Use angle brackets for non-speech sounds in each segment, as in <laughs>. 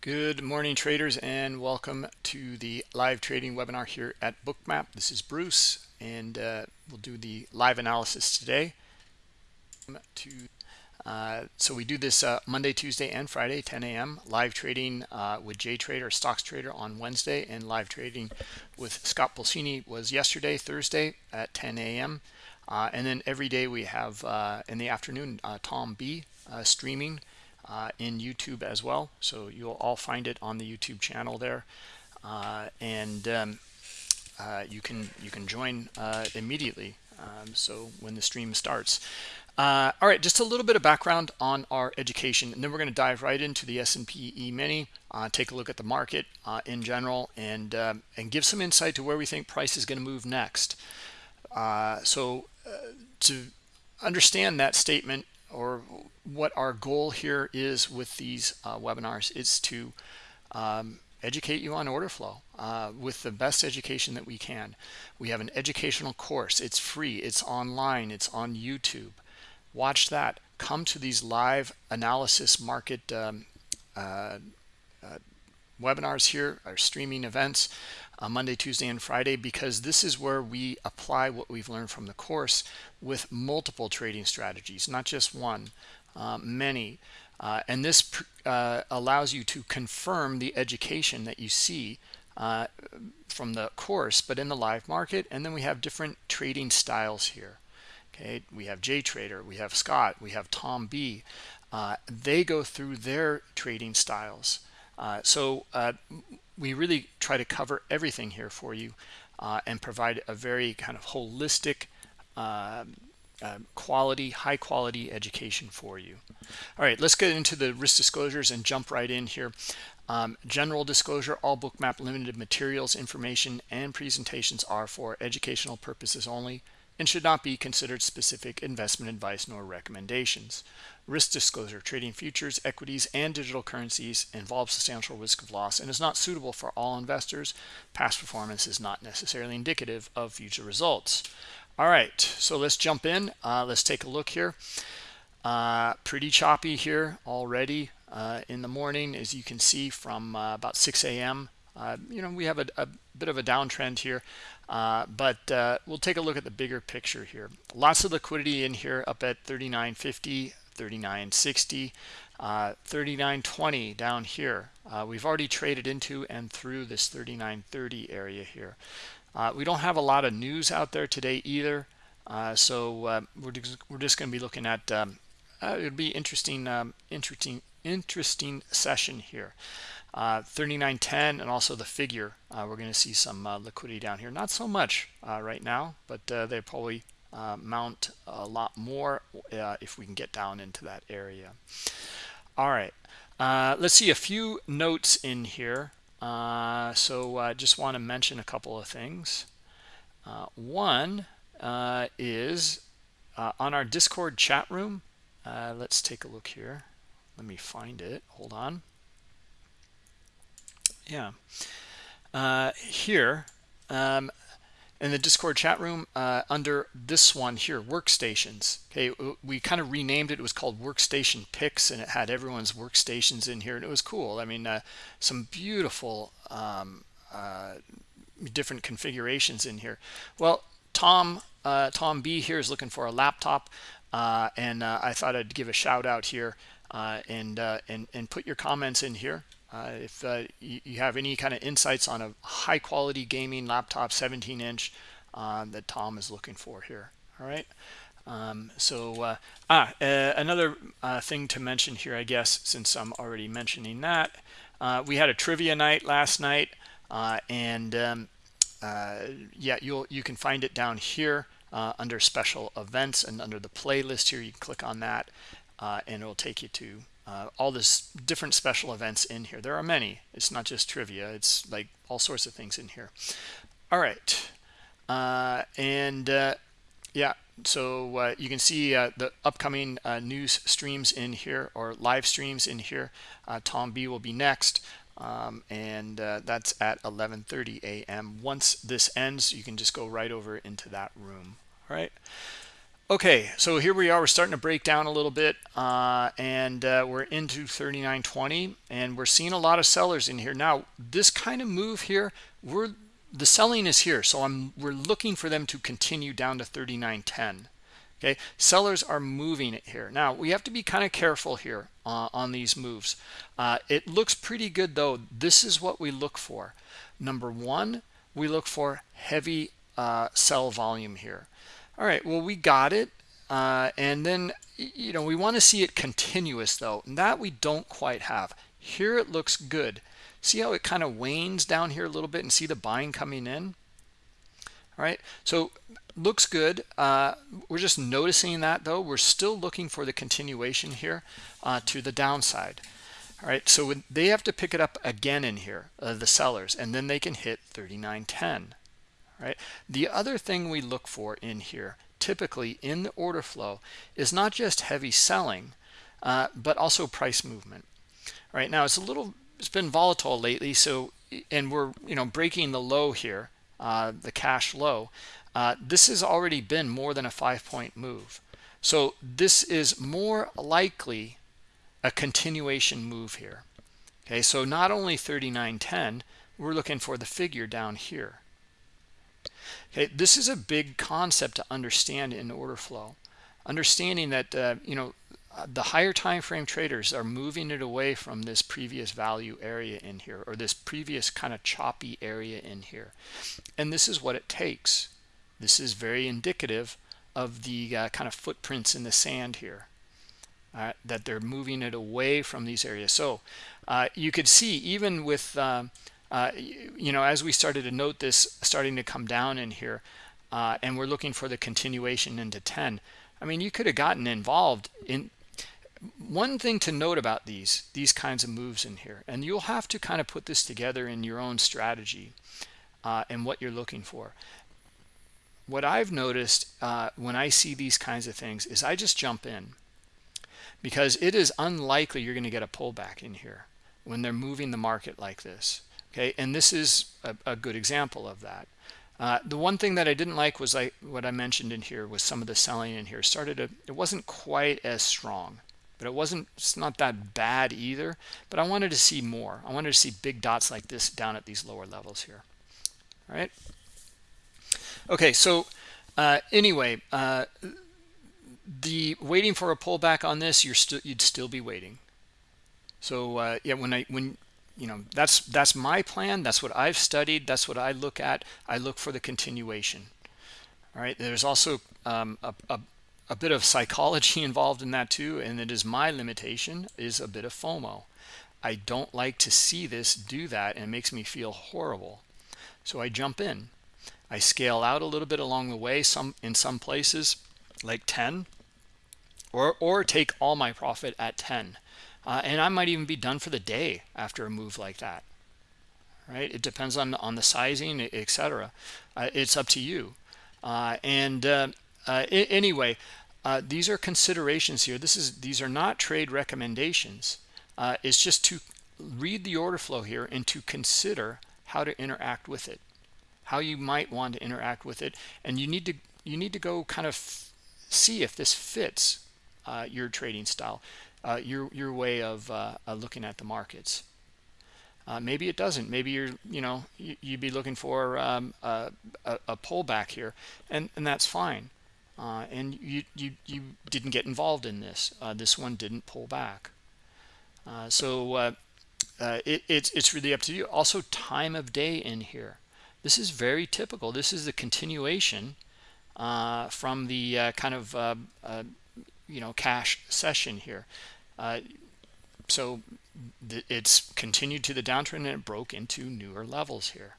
Good morning, traders, and welcome to the live trading webinar here at Bookmap. This is Bruce, and uh, we'll do the live analysis today. To uh, so we do this uh, Monday, Tuesday, and Friday, 10 a.m. Live trading uh, with Jay Trader, Stocks Trader on Wednesday, and live trading with Scott Pulcini was yesterday, Thursday at 10 a.m. Uh, and then every day we have uh, in the afternoon Tom B streaming uh, in YouTube as well. So you'll all find it on the YouTube channel there. Uh, and um, uh, you can you can join uh, immediately. Um, so when the stream starts. Uh, all right, just a little bit of background on our education, and then we're going to dive right into the S&P E-mini, uh, take a look at the market in general, and and give some insight to where we think price is going to move next. so to understand that statement or what our goal here is with these uh, webinars is to um, educate you on order flow uh, with the best education that we can. We have an educational course. It's free. It's online. It's on YouTube. Watch that. Come to these live analysis market um, uh, uh webinars here, our streaming events uh, Monday, Tuesday, and Friday, because this is where we apply what we've learned from the course with multiple trading strategies, not just one, many. Uh, and this uh, allows you to confirm the education that you see uh, from the course, but in the live market. And then we have different trading styles here. Okay, we have Jay Trader, we have Scott, we have Tom B. Uh, they go through their trading styles. Uh, so uh, we really try to cover everything here for you uh, and provide a very kind of holistic um, quality high quality education for you. All right let's get into the risk disclosures and jump right in here. Um, general disclosure all bookmap limited materials information and presentations are for educational purposes only and should not be considered specific investment advice nor recommendations. Risk disclosure trading futures equities and digital currencies involves substantial risk of loss and is not suitable for all investors. Past performance is not necessarily indicative of future results all right so let's jump in. Uh, let's take a look here. Uh, pretty choppy here already uh, in the morning as you can see from uh, about 6 a.m uh, you know we have a, a, bit of a downtrend here uh, but we'll take a look at the bigger picture here. Lots of liquidity in here up at 39.50 39.60 uh, 39.20 down here. We've already traded into and through this 39.30 area here uh, we don't have a lot of news out there today either. Uh, so uh, we're, we're just going to be looking at um, uh, it'll be interesting um, interesting interesting session here. 39.10 and also the figure. We're going to see some liquidity down here. Not so much right now but they probably uh, mount a lot more uh, if we can get down into that area. All right, uh, let's see a few notes in here. Uh, so I just want to mention a couple of things. Uh, one uh, is on our Discord chat room. let's take a look here. Let me find it. Hold on. Yeah. here, um, in the discord chat room uh, under this one here workstations. Okay we kind of renamed it it was called workstation picks and it had everyone's workstations in here and it was cool. I mean uh, some beautiful um, uh, different configurations in here. Well tom uh, tom b here is looking for a laptop uh, and uh, i thought i'd give a shout out here and and and put your comments in here uh, if uh, you, you, have any kind of insights on a high quality gaming laptop 17 inch uh, that Tom is looking for here. All right? Um, so uh, ah uh, another uh, thing to mention here I guess since I'm already mentioning that we had a trivia night last night and um, yeah you'll you can find it down here under special events and under the playlist here. You can click on that and it will take you to uh, all this different special events in here. There are many. It's not just trivia. It's like all sorts of things in here. All right. Uh, and uh, yeah. So uh, you can see uh, the upcoming uh, news streams in here or live streams in here. Tom B will be next. Um, and that's at 11:30 a.m. once this ends you can just go right over into that room. All right Okay, so here we are. We're starting to break down a little bit, uh, and uh, we're into 39.20, and we're seeing a lot of sellers in here. Now, this kind of move here, we're the selling is here, so I'm we're looking for them to continue down to 39.10. Okay, sellers are moving it here. Now, we have to be kind of careful here uh, on these moves. Uh, it looks pretty good, though. This is what we look for. Number one, we look for heavy uh, sell volume here all right well we got it uh, and then you know we want to see it continuous though and that we don't quite have. Here it looks good. See how it kind of wanes down here a little bit and see the buying coming in? All right so looks good. Uh, we're just noticing that though. We're still looking for the continuation here uh, to the downside. All right so they have to pick it up again in here uh, the sellers and then they can hit 39.10 right? The other thing we look for in here typically in the order flow is not just heavy selling uh, but also price movement right? Now it's a little it's been volatile lately so and we're you know breaking the low here uh, the cash low. Uh, this has already been more than a five point move. So this is more likely a continuation move here okay? So not only 39.10 we're looking for the figure down here Okay, this is a big concept to understand in order flow. Understanding that uh, you know the higher time frame traders are moving it away from this previous value area in here or this previous kind of choppy area in here. And this is what it takes. This is very indicative of the uh, kind of footprints in the sand here. Uh, that they're moving it away from these areas. So uh, you could see even with uh, uh, you know, as we started to note this starting to come down in here, uh, and we're looking for the continuation into 10, I mean, you could have gotten involved in one thing to note about these these kinds of moves in here and you'll have to kind of put this together in your own strategy uh, and what you're looking for. What I've noticed uh, when I see these kinds of things is I just jump in because it is unlikely you're going to get a pullback in here when they're moving the market like this okay and this is a, a good example of that. Uh, the one thing that I didn't like was I, what I mentioned in here was some of the selling in here. Started it wasn't quite as strong but it wasn't it's not that bad either. But I wanted to see more. I wanted to see big dots like this down at these lower levels here. All right? Okay so uh, anyway uh, the waiting for a pullback on this you're still you'd still be waiting. So uh, yeah when I when you know that's that's my plan. That's what i've studied. That's what i look at. I look for the continuation. All right? There's also um, a, a, a, bit of psychology <laughs> involved in that too and it is my limitation is a bit of fomo. I don't like to see this do that and it makes me feel horrible. So i jump in. I scale out a little bit along the way some in some places like 10 or or take all my profit at 10 uh, and I might even be done for the day after a move like that right? It depends on on the sizing etc uh, it's up to you. Uh, and uh, uh, anyway uh, these are considerations here. This is these are not trade recommendations. It's just to read the order flow here and to consider how to interact with it how you might want to interact with it. And you need to you need to go kind of see if this fits your trading style uh, your your way of uh, uh, looking at the markets. Uh, maybe it doesn't. Maybe you're you know you, would be looking for um, a, a, pullback here, and and that's fine. Uh, and you you you didn't get involved in this. Uh, this one didn't pull back. so it, it's it's really up to you. Also, time of day in here. This is very typical. This is the continuation from the kind of you know cash session here. Uh, so it's continued to the downtrend and it broke into newer levels here.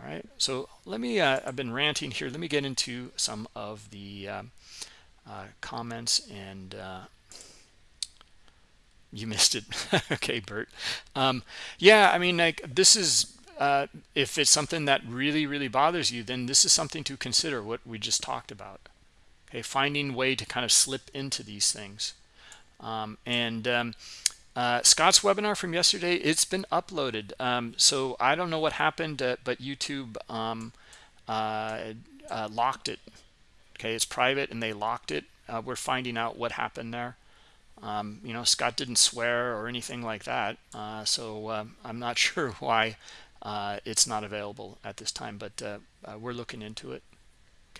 All right. So let me uh, i've been ranting here. Let me get into some of the um, uh, comments and uh, you missed it. <laughs> Okay bert. Um, yeah i mean like this is uh, if it's something that really really bothers you then this is something to consider what we just talked about okay finding way to kind of slip into these things. Um, and um, uh, Scott's webinar from yesterday it's been uploaded. Um, so I don't know what happened uh, but YouTube um, uh, uh, locked it. Okay it's private and they locked it. Uh, we're finding out what happened there. Um, you know scott didn't swear or anything like that uh, so um, i'm not <laughs> sure why it's not available at this time but we're looking into it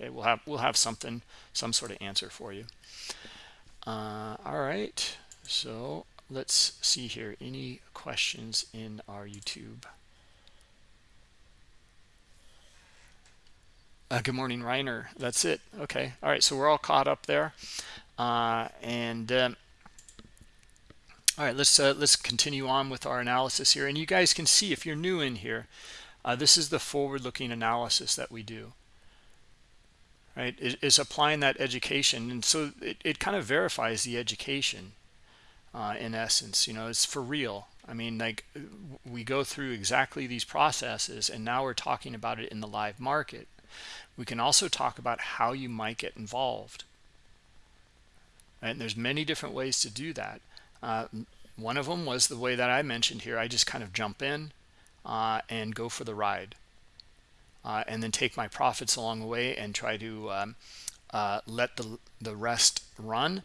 okay we'll have we'll have something some sort of answer for you all right so let's see here any questions in our youtube Uh, good morning, Reiner. That's it. Okay. All right. So we're all caught up there. Uh, and um, all right, let's uh, let's continue on with our analysis here. And you guys can see if you're new in here, uh, this is the forward-looking analysis that we do. Right, it is applying that education, and so it, it kind of verifies the education. Uh, in essence, you know, it's for real. I mean, like we go through exactly these processes, and now we're talking about it in the live market. We can also talk about how you might get involved. And there's many different ways to do that. Uh, one of them was the way that I mentioned here. I just kind of jump in uh, and go for the ride. Uh, and then take my profits along the way and try to um, uh, let the, the rest run.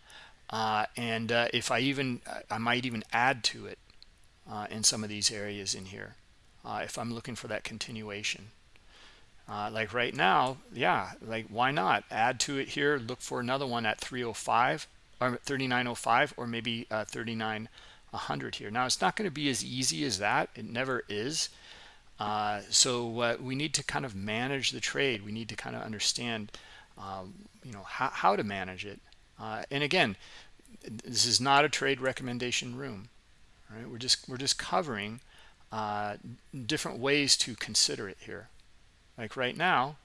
Uh, and uh, if I even, I might even add to it in some of these areas in here if I'm looking for that continuation. Uh, like right now, yeah, like why not add to it here? Look for another one at 305 or 3905 or maybe uh, 3900 here. Now it's not going to be as easy as that. It never is. Uh, so uh, we need to kind of manage the trade. We need to kind of understand, um, you know, how, how to manage it. Uh, and again, this is not a trade recommendation room. Right? We're just we're just covering uh, different ways to consider it here like right now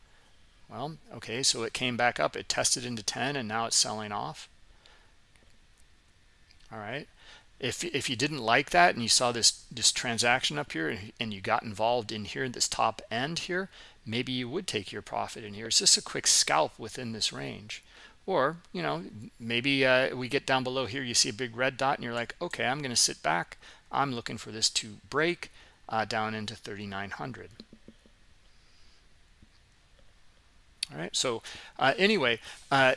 well okay so it came back up it tested into 10 and now it's selling off all right if if you didn't like that and you saw this this transaction up here and you got involved in here this top end here maybe you would take your profit in here. It's just a quick scalp within this range. Or you know maybe uh, we get down below here you see a big red dot and you're like okay i'm going to sit back. I'm looking for this to break uh, down into 3900 all right so uh, anyway uh,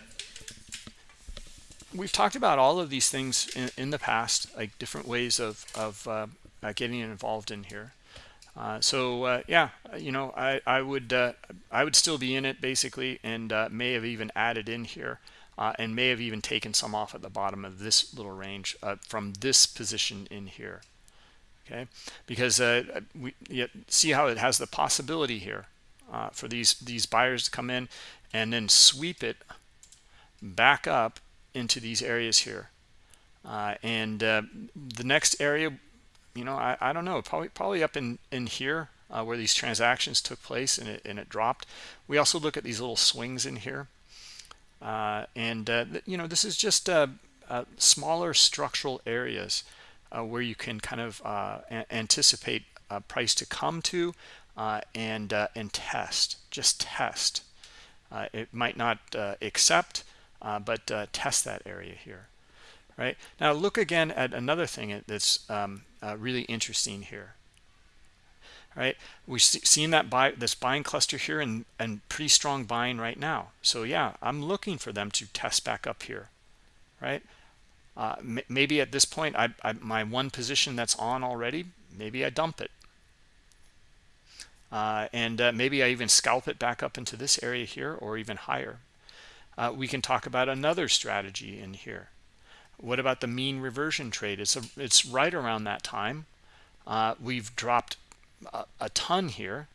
we've talked about all of these things in, in the past like different ways of, of uh, uh getting involved in here. Uh, so uh, yeah you know I, I would I would still be in it basically and may have even added in here and may have even taken some off at the bottom of this little range from this position in here. Okay? Because we see how it has the possibility here uh, for these these buyers to come in and then sweep it back up into these areas here. Uh, and uh, the next area you know I, I don't know probably probably up in in here uh, where these transactions took place and it, and it dropped. We also look at these little swings in here. Uh, and uh, you know this is just smaller structural areas where you can kind of anticipate a price to come to uh, and uh, and test just test. Uh, it might not uh, accept uh, but uh, test that area here right? Now look again at another thing that's um, really interesting here right? We've seen that buy this buying cluster here and and pretty strong buying right now. So yeah i'm looking for them to test back up here right? Maybe at this point I, I my one position that's on already maybe i dump it. Uh, and uh, maybe I even scalp it back up into this area here or even higher. Uh, we can talk about another strategy in here. What about the mean reversion trade? It's, a, it's right around that time. Uh, we've dropped a, a ton here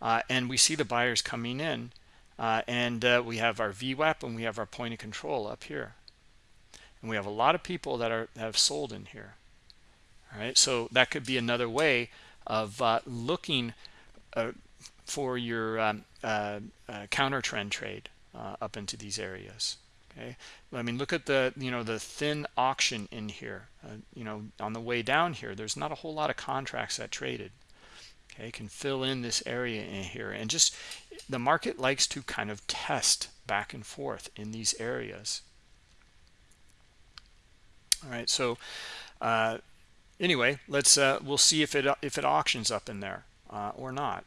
uh, and we see the buyers coming in uh, and we have our VWAP and we have our point of control up here. And we have a lot of people that are have sold in here. All right, so that could be another way of looking uh, for your um, uh, uh, counter trend trade up into these areas okay? I mean look at the you know the thin auction in here. You know on the way down here there's not a whole lot of contracts that traded okay? Can fill in this area in here. And just the market likes to kind of test back and forth in these areas. All right so uh, anyway let's uh, we'll see if it if it auctions up in there uh, or not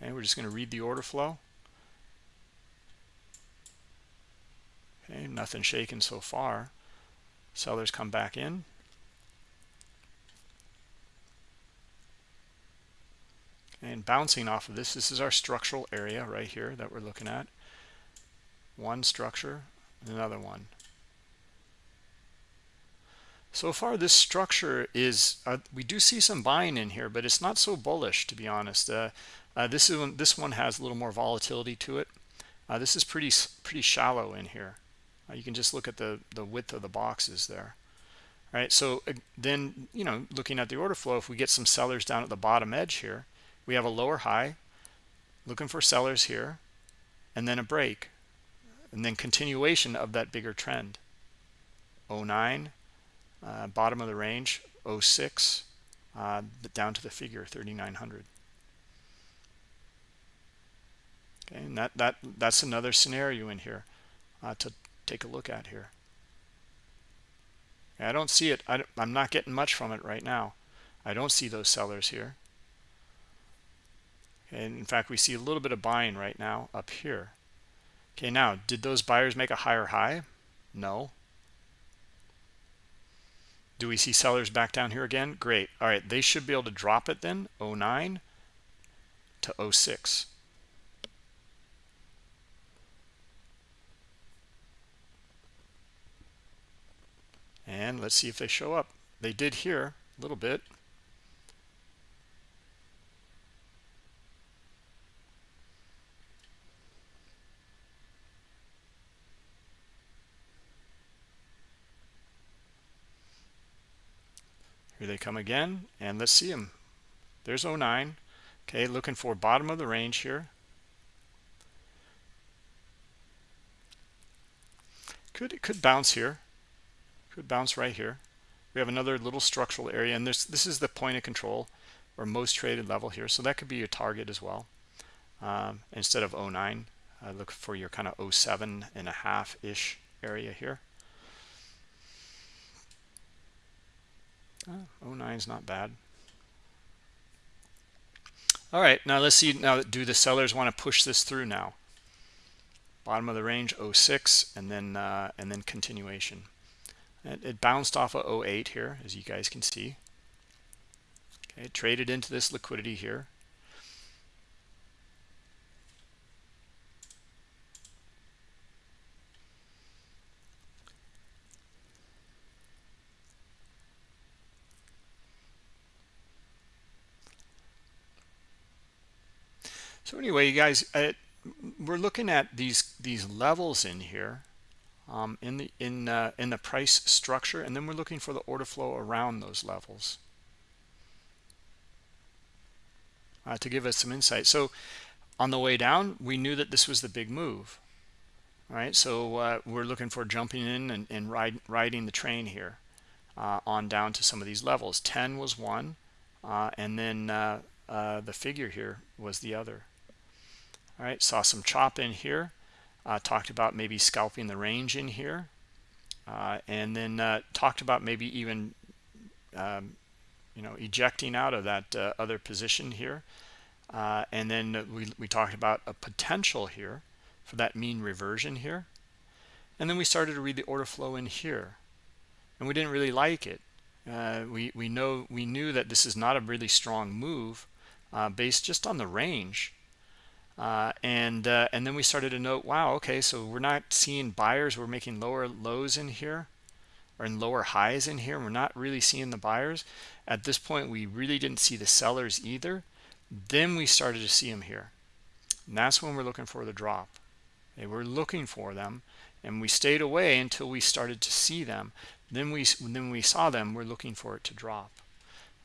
Okay, we're just going to read the order flow. Okay, nothing shaken so far. Sellers come back in. And bouncing off of this, this is our structural area right here that we're looking at. One structure, another one. So far, this structure is, uh, we do see some buying in here, but it's not so bullish, to be honest. Uh, uh, this, is one, this one has a little more volatility to it. Uh, this is pretty pretty shallow in here. Uh, you can just look at the, the width of the boxes there. All right, so then, you know, looking at the order flow, if we get some sellers down at the bottom edge here, we have a lower high, looking for sellers here, and then a break, and then continuation of that bigger trend. 09, uh, bottom of the range 06 uh, down to the figure 3900 okay and that that that's another scenario in here uh, to take a look at here I don't see it I, I'm not getting much from it right now I don't see those sellers here and in fact we see a little bit of buying right now up here okay now did those buyers make a higher high no do we see sellers back down here again? Great. All right, they should be able to drop it then, 09 to 06. And let's see if they show up. They did here a little bit. Here they come again, and let's see them. There's 09. Okay, looking for bottom of the range here. Could it could bounce here. Could bounce right here. We have another little structural area, and this this is the point of control or most traded level here. So that could be your target as well. Um, instead of 09, uh, look for your kind of 07 and a half ish area here. Oh, 09 is not bad. All right, now let's see. Now, do the sellers want to push this through now? Bottom of the range 06, and then uh, and then continuation. It, it bounced off of 08 here, as you guys can see. Okay, traded into this liquidity here. So anyway, you guys, uh, we're looking at these these levels in here um, in the in uh, in the price structure, and then we're looking for the order flow around those levels uh, to give us some insight. So on the way down, we knew that this was the big move. right? so uh, we're looking for jumping in and, and ride, riding the train here uh, on down to some of these levels. 10 was one, uh, and then the figure here was the other all right saw some chop in here uh, talked about maybe scalping the range in here uh, and then uh, talked about maybe even um, you know ejecting out of that uh, other position here. Uh, and then we, we talked about a potential here for that mean reversion here. And then we started to read the order flow in here. And we didn't really like it. Uh, we we know we knew that this is not a really strong move based just on the range uh, and uh, and then we started to note, wow, okay, so we're not seeing buyers. We're making lower lows in here or in lower highs in here. We're not really seeing the buyers. At this point, we really didn't see the sellers either. Then we started to see them here. And that's when we're looking for the drop. Okay, we're looking for them and we stayed away until we started to see them. Then we, then we saw them, we're looking for it to drop.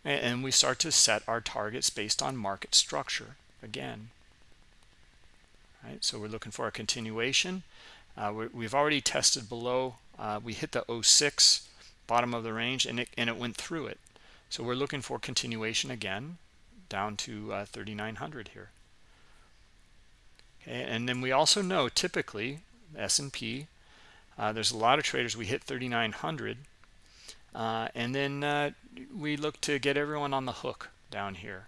And we start to set our targets based on market structure again right? So we're looking for a continuation. Uh, we have already tested below uh, we hit the 06 bottom of the range and it and it went through it. So we're looking for continuation again down to uh, 3900 here. Okay and then we also know typically S&P uh, there's a lot of traders we hit 3900 uh, and then uh, we look to get everyone on the hook down here.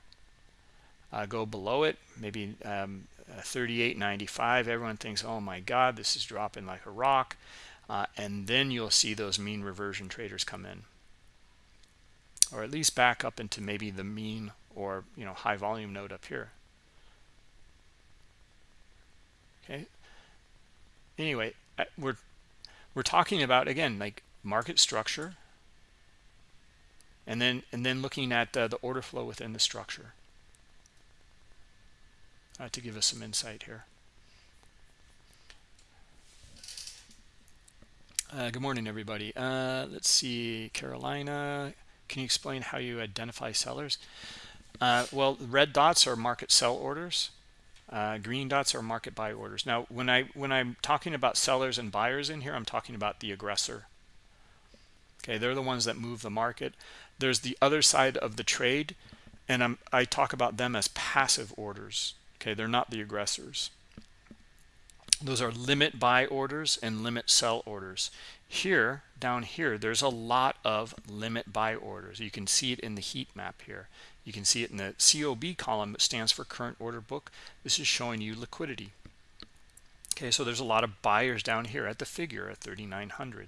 Go below it maybe um, 38.95 everyone thinks oh my god this is dropping like a rock uh, and then you'll see those mean reversion traders come in. Or at least back up into maybe the mean or you know high volume node up here. Okay. Anyway we're we're talking about again like market structure and then and then looking at uh, the order flow within the structure uh, to give us some insight here. Uh, good morning everybody. Uh, let's see Carolina can you explain how you identify sellers? Uh, well red dots are market sell orders. Uh, green dots are market buy orders. Now when i when i'm talking about sellers and buyers in here i'm talking about the aggressor. Okay they're the ones that move the market. There's the other side of the trade and I'm, i talk about them as passive orders okay they're not the aggressors those are limit buy orders and limit sell orders here down here there's a lot of limit buy orders you can see it in the heat map here you can see it in the COB column that stands for current order book. This is showing you liquidity. Okay, so there's a lot of buyers down here at the figure at 3,900.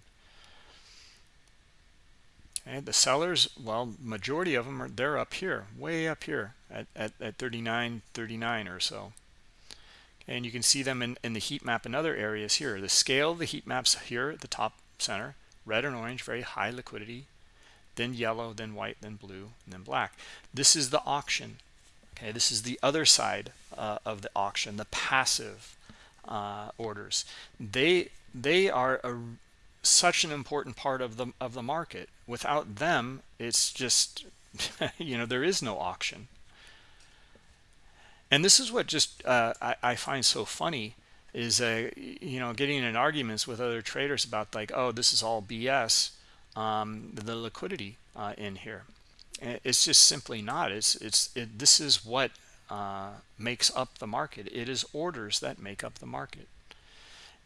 The sellers, well, majority of them are they're up here, way up here at, at, at 39, 39 or so. And you can see them in, in the heat map in other areas here. The scale of the heat maps here at the top center, red and orange, very high liquidity, then yellow, then white, then blue, and then black. This is the auction. Okay, this is the other side uh, of the auction, the passive uh, orders. They they are a, such an important part of the of the market. Without them, it's just <laughs> you know there is no auction. And this is what just uh, I, I find so funny is uh, you know getting in arguments with other traders about like oh this is all BS um, the liquidity uh, in here. It's just simply not. It's it's it, this is what uh, makes up the market. It is orders that make up the market.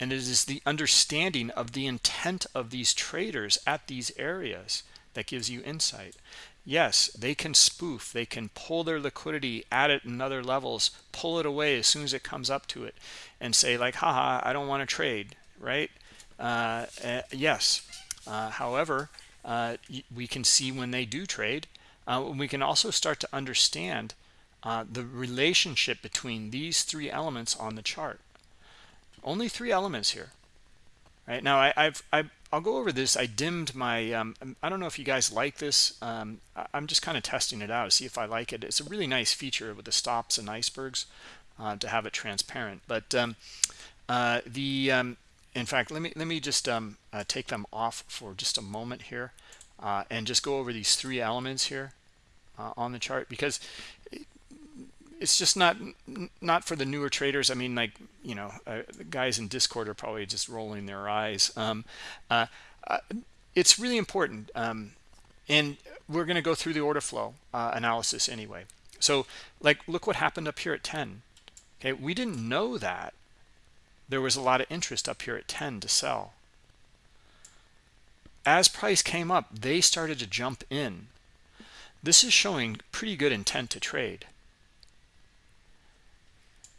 And it is the understanding of the intent of these traders at these areas that gives you insight. Yes, they can spoof. They can pull their liquidity at it in other levels, pull it away as soon as it comes up to it and say like, haha, I don't want to trade, right? Uh, uh, yes, uh, however, uh, we can see when they do trade. Uh, we can also start to understand uh, the relationship between these three elements on the chart. Only three elements here. Right now, I, I've, I, will go over this. I dimmed my. Um, I don't know if you guys like this. Um, I, am just kind of testing it out to see if I like it. It's a really nice feature with the stops and icebergs uh, to have it transparent. But um, uh, the um, in fact let me let me just um, uh, take them off for just a moment here uh, and just go over these three elements here uh, on the chart because it's just not not for the newer traders. I mean like you know uh, the guys in discord are probably just rolling their eyes. Um, uh, uh, it's really important um, and we're going to go through the order flow analysis anyway. So like look what happened up here at 10 okay we didn't know that there was a lot of interest up here at 10 to sell. As price came up they started to jump in. This is showing pretty good intent to trade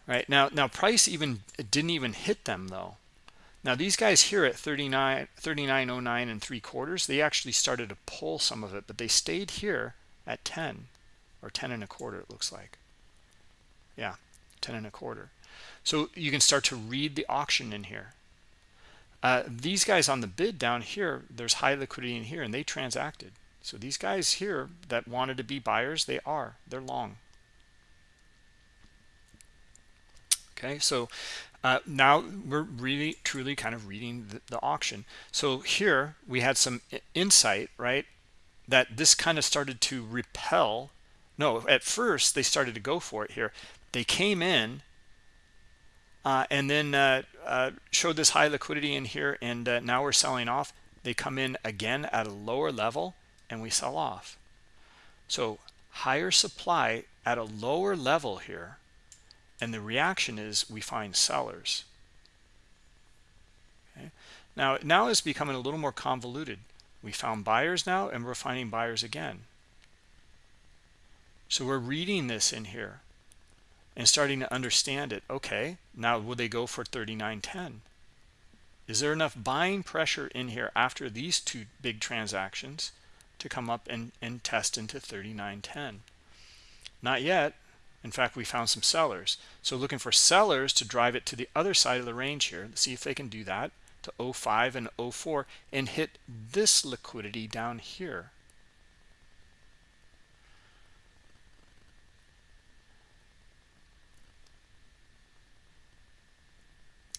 right? Now now price even didn't even hit them though. Now these guys here at 39 3909 and three quarters they actually started to pull some of it but they stayed here at 10 or 10 and a quarter it looks like. Yeah 10 and a quarter. So you can start to read the auction in here. Uh, these guys on the bid down here there's high liquidity in here and they transacted. So these guys here that wanted to be buyers they are. They're long okay? So uh, now we're really truly kind of reading the, the auction. So here we had some insight right that this kind of started to repel no at first they started to go for it here. They came in uh, and then uh, uh, showed this high liquidity in here and uh, now we're selling off. They come in again at a lower level and we sell off. So higher supply at a lower level here and the reaction is we find sellers. Okay. Now now it's becoming a little more convoluted. We found buyers now and we're finding buyers again. So we're reading this in here and starting to understand it. Okay now will they go for 39.10 is there enough buying pressure in here after these two big transactions to come up and, and test into 39.10 not yet in fact we found some sellers. So looking for sellers to drive it to the other side of the range here let's see if they can do that to 05 and 04 and hit this liquidity down here.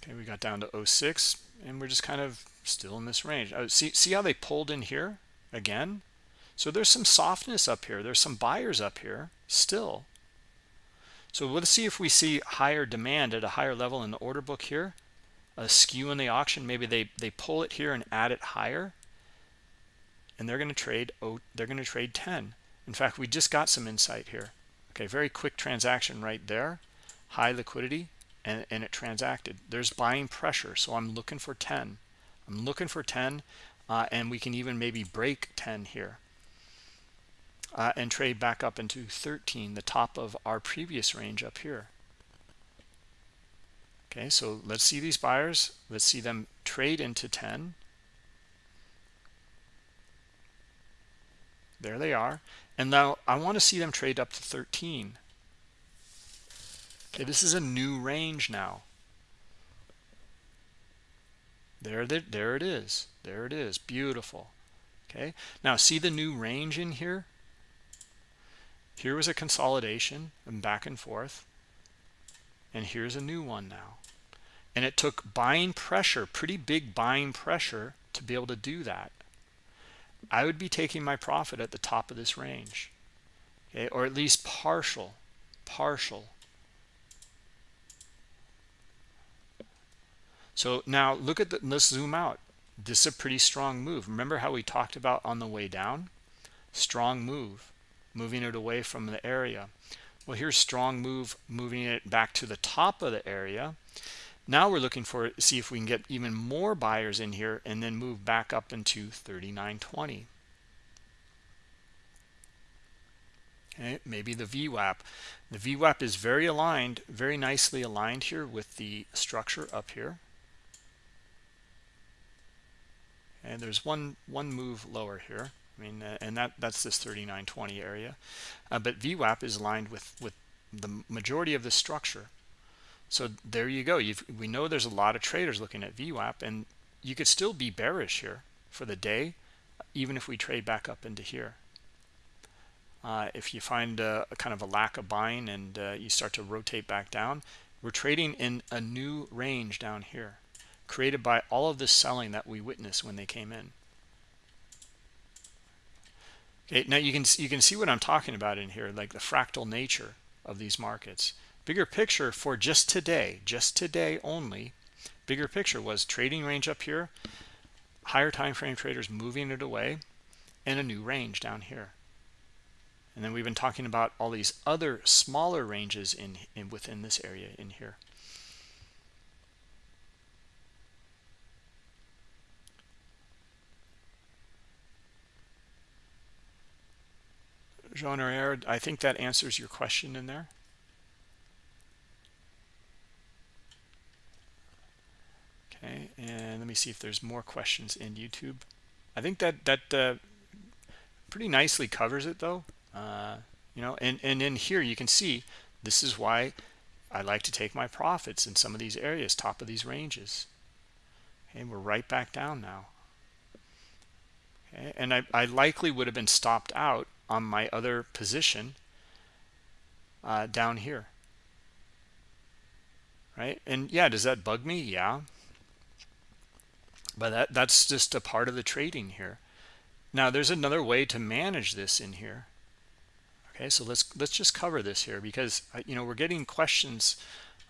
Okay we got down to 06 and we're just kind of still in this range. Oh, see see how they pulled in here again? So there's some softness up here. There's some buyers up here still so let's see if we see higher demand at a higher level in the order book here. A skew in the auction. Maybe they they pull it here and add it higher. And they're going to trade oh they're going to trade 10 in fact we just got some insight here. Okay very quick transaction right there. High liquidity and, and it transacted. There's buying pressure so i'm looking for 10 i'm looking for 10 uh, and we can even maybe break 10 here uh, and trade back up into 13 the top of our previous range up here. Okay so let's see these buyers. Let's see them trade into 10 there they are. And now i want to see them trade up to 13 okay this is a new range now. There there it is. There it is. Beautiful. Okay. Now see the new range in here here was a consolidation and back and forth. And here's a new one now. And it took buying pressure pretty big buying pressure to be able to do that. I would be taking my profit at the top of this range okay? Or at least partial partial. So now look at the let's zoom out. This is a pretty strong move. Remember how we talked about on the way down? Strong move moving it away from the area. Well here's strong move moving it back to the top of the area. Now we're looking for see if we can get even more buyers in here and then move back up into 39.20 okay maybe the VWAP the VWAP is very aligned very nicely aligned here with the structure up here. And there's one one move lower here I mean uh, and that that's this 39.20 area. Uh, but VWAP is aligned with with the majority of the structure. So there you go. You've, we know there's a lot of traders looking at VWAP and you could still be bearish here for the day even if we trade back up into here. Uh, if you find a, a, kind of a lack of buying and uh, you start to rotate back down we're trading in a new range down here created by all of this selling that we witnessed when they came in okay now you can you can see what i'm talking about in here like the fractal nature of these markets. Bigger picture for just today just today only bigger picture was trading range up here higher time frame traders moving it away and a new range down here. And then we've been talking about all these other smaller ranges in, in within this area in here Jean I think that answers your question in there. okay and let me see if there's more questions in youtube. I think that that uh, pretty nicely covers it though. Uh, you know and and in here you can see this is why i like to take my profits in some of these areas top of these ranges. Okay we're right back down now. Okay and i, I likely would have been stopped out on my other position uh, down here. Right? And yeah does that bug me? Yeah. But that that's just a part of the trading here. Now there's another way to manage this in here. Okay so let's let's just cover this here because uh, you know we're getting questions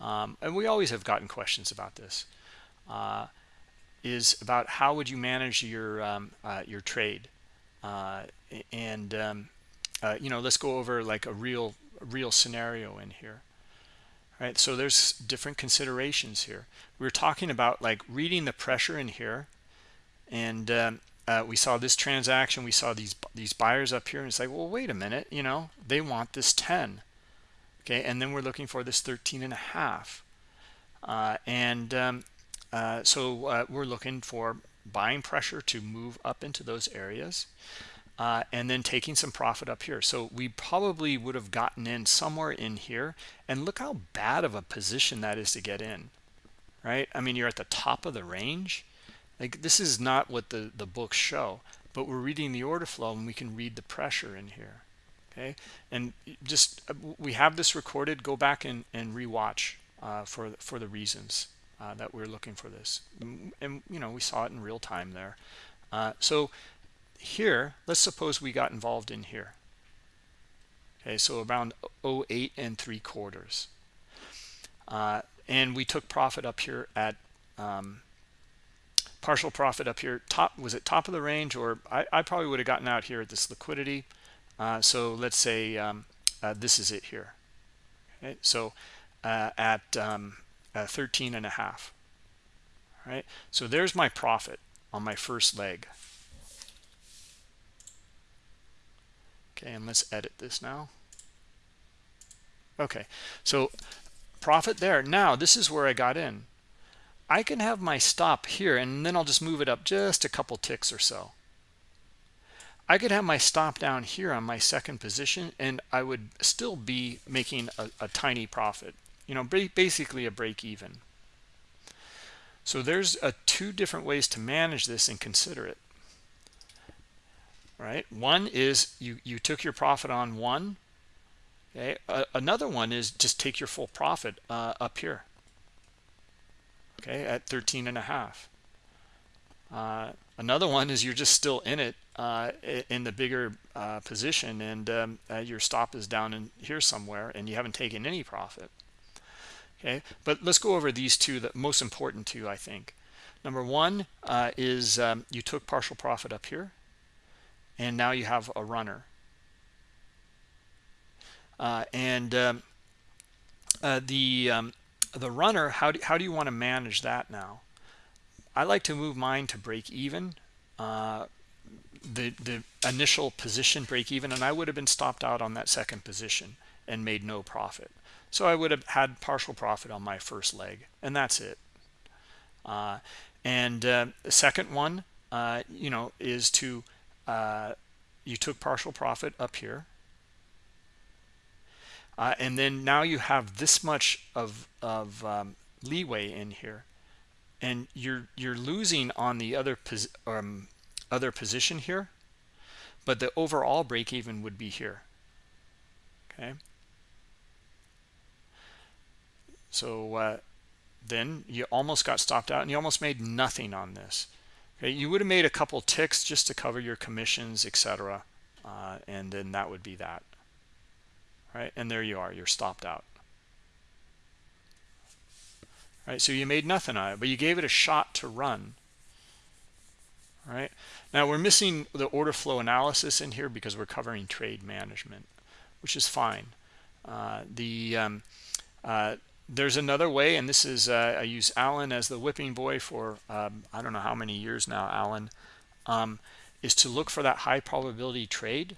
um, and we always have gotten questions about this uh, is about how would you manage your um, uh, your trade and um, uh, you know let's go over like a real real scenario in here right? So there's different considerations here. We are talking about like reading the pressure in here and um, uh, we saw this transaction we saw these these buyers up here and it's like well wait a minute you know they want this 10 okay? And then we're looking for this 13 and a half. Uh, and um, uh, so uh, we're looking for buying pressure to move up into those areas uh, and then taking some profit up here. So we probably would have gotten in somewhere in here and look how bad of a position that is to get in right? I mean you're at the top of the range. Like this is not what the the books show but we're reading the order flow and we can read the pressure in here okay? And just uh, we have this recorded. Go back and and rewatch uh, for for the reasons uh, that we're looking for this. And you know we saw it in real time there. Uh, so here let's suppose we got involved in here. Okay so around 08 and three quarters. Uh, and we took profit up here at um, partial profit up here. Top was it top of the range? Or I, I probably would have gotten out here at this liquidity. Uh, so let's say um, uh, this is it here. Okay so uh, at um, uh, 13 and a half. Right? So there's my profit on my first leg. Okay and let's edit this now. Okay so profit there. Now this is where i got in. I can have my stop here and then i'll just move it up just a couple ticks or so. I could have my stop down here on my second position and i would still be making a, a tiny profit you know basically a break even. So there's a two different ways to manage this and consider it. Right? One is you you took your profit on one okay? Uh, another one is just take your full profit uh, up here okay at 13 and a half. Uh, another one is you're just still in it uh, in the bigger uh, position and um, uh, your stop is down in here somewhere and you haven't taken any profit okay? But let's go over these two the most important two i think. Number one is um, you took partial profit up here and now you have a runner. Uh, and um, uh, the um, the runner how do, how do you want to manage that now? I like to move mine to break even uh, the the initial position break even and I would have been stopped out on that second position and made no profit so I would have had partial profit on my first leg and that's it. Uh, and uh, the second one uh, you know is to uh, you took partial profit up here. Uh, and then now you have this much of of um, leeway in here and you're you're losing on the other pos um, other position here but the overall break even would be here. Okay so uh, then you almost got stopped out and you almost made nothing on this. Okay you would have made a couple ticks just to cover your commissions etc uh, and then that would be that. Right and there you are you're stopped out. Right so you made nothing on it but you gave it a shot to run. Right now we're missing the order flow analysis in here because we're covering trade management which is fine. Uh, the um, uh, there's another way and this is uh, I use Alan as the whipping boy for um, I don't know how many years now Alan um, is to look for that high probability trade.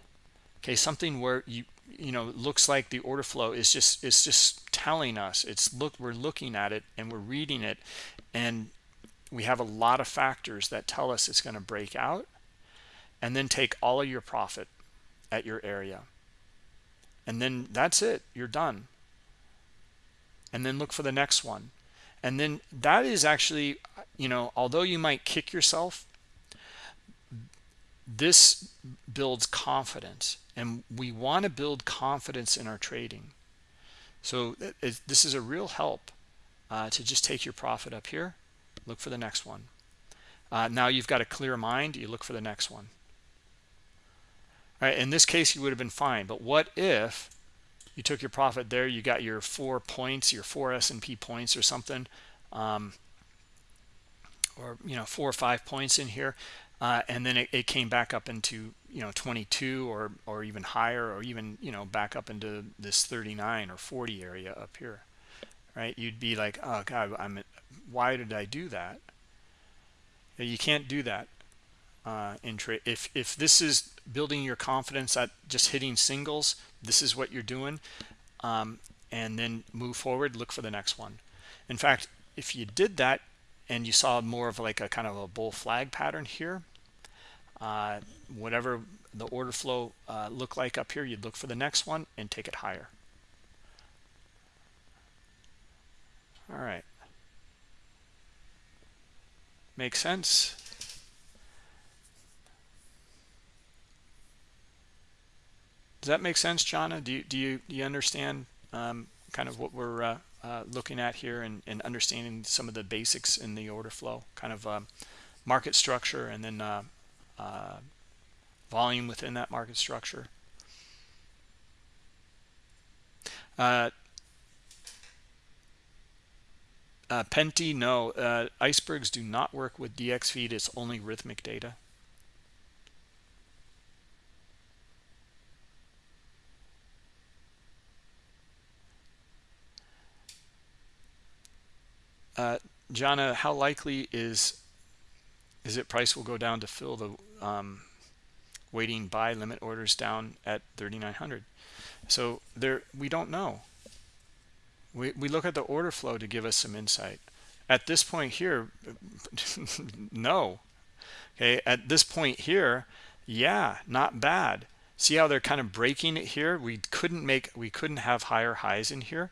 Okay something where you you know looks like the order flow is just it's just telling us. It's look we're looking at it and we're reading it and we have a lot of factors that tell us it's going to break out and then take all of your profit at your area. And then that's it. You're done and then look for the next one. And then that is actually you know although you might kick yourself this builds confidence. And we want to build confidence in our trading. So this is a real help uh, to just take your profit up here look for the next one. Uh, now you've got a clear mind you look for the next one. All right? In this case you would have been fine. But what if you took your profit there you got your four points your four S&P points or something um, or you know four or five points in here uh, and then it, it, came back up into you know 22 or or even higher or even you know back up into this 39 or 40 area up here right? You'd be like oh god i'm why did i do that? You can't do that uh, in if if this is building your confidence at just hitting singles this is what you're doing um, and then move forward look for the next one. In fact if you did that and you saw more of like a kind of a bull flag pattern here uh, whatever the order flow uh, look like up here you'd look for the next one and take it higher. All right. Make sense does that make sense Jana do you do you, do you understand um, kind of what we're uh, uh, looking at here and, and, understanding some of the basics in the order flow kind of um, market structure and then uh, uh, volume within that market structure. Uh, uh, Penti, no. Icebergs do not work with dxFeed. It's only Rithmic data. Uh, Jana, how likely is is it price will go down to fill the um, waiting buy limit orders down at 3900 so there we don't know. We, we look at the order flow to give us some insight. At this point here <laughs> no. Okay at this point here yeah not bad. See how they're kind of breaking it here? We couldn't make we couldn't have higher highs in here.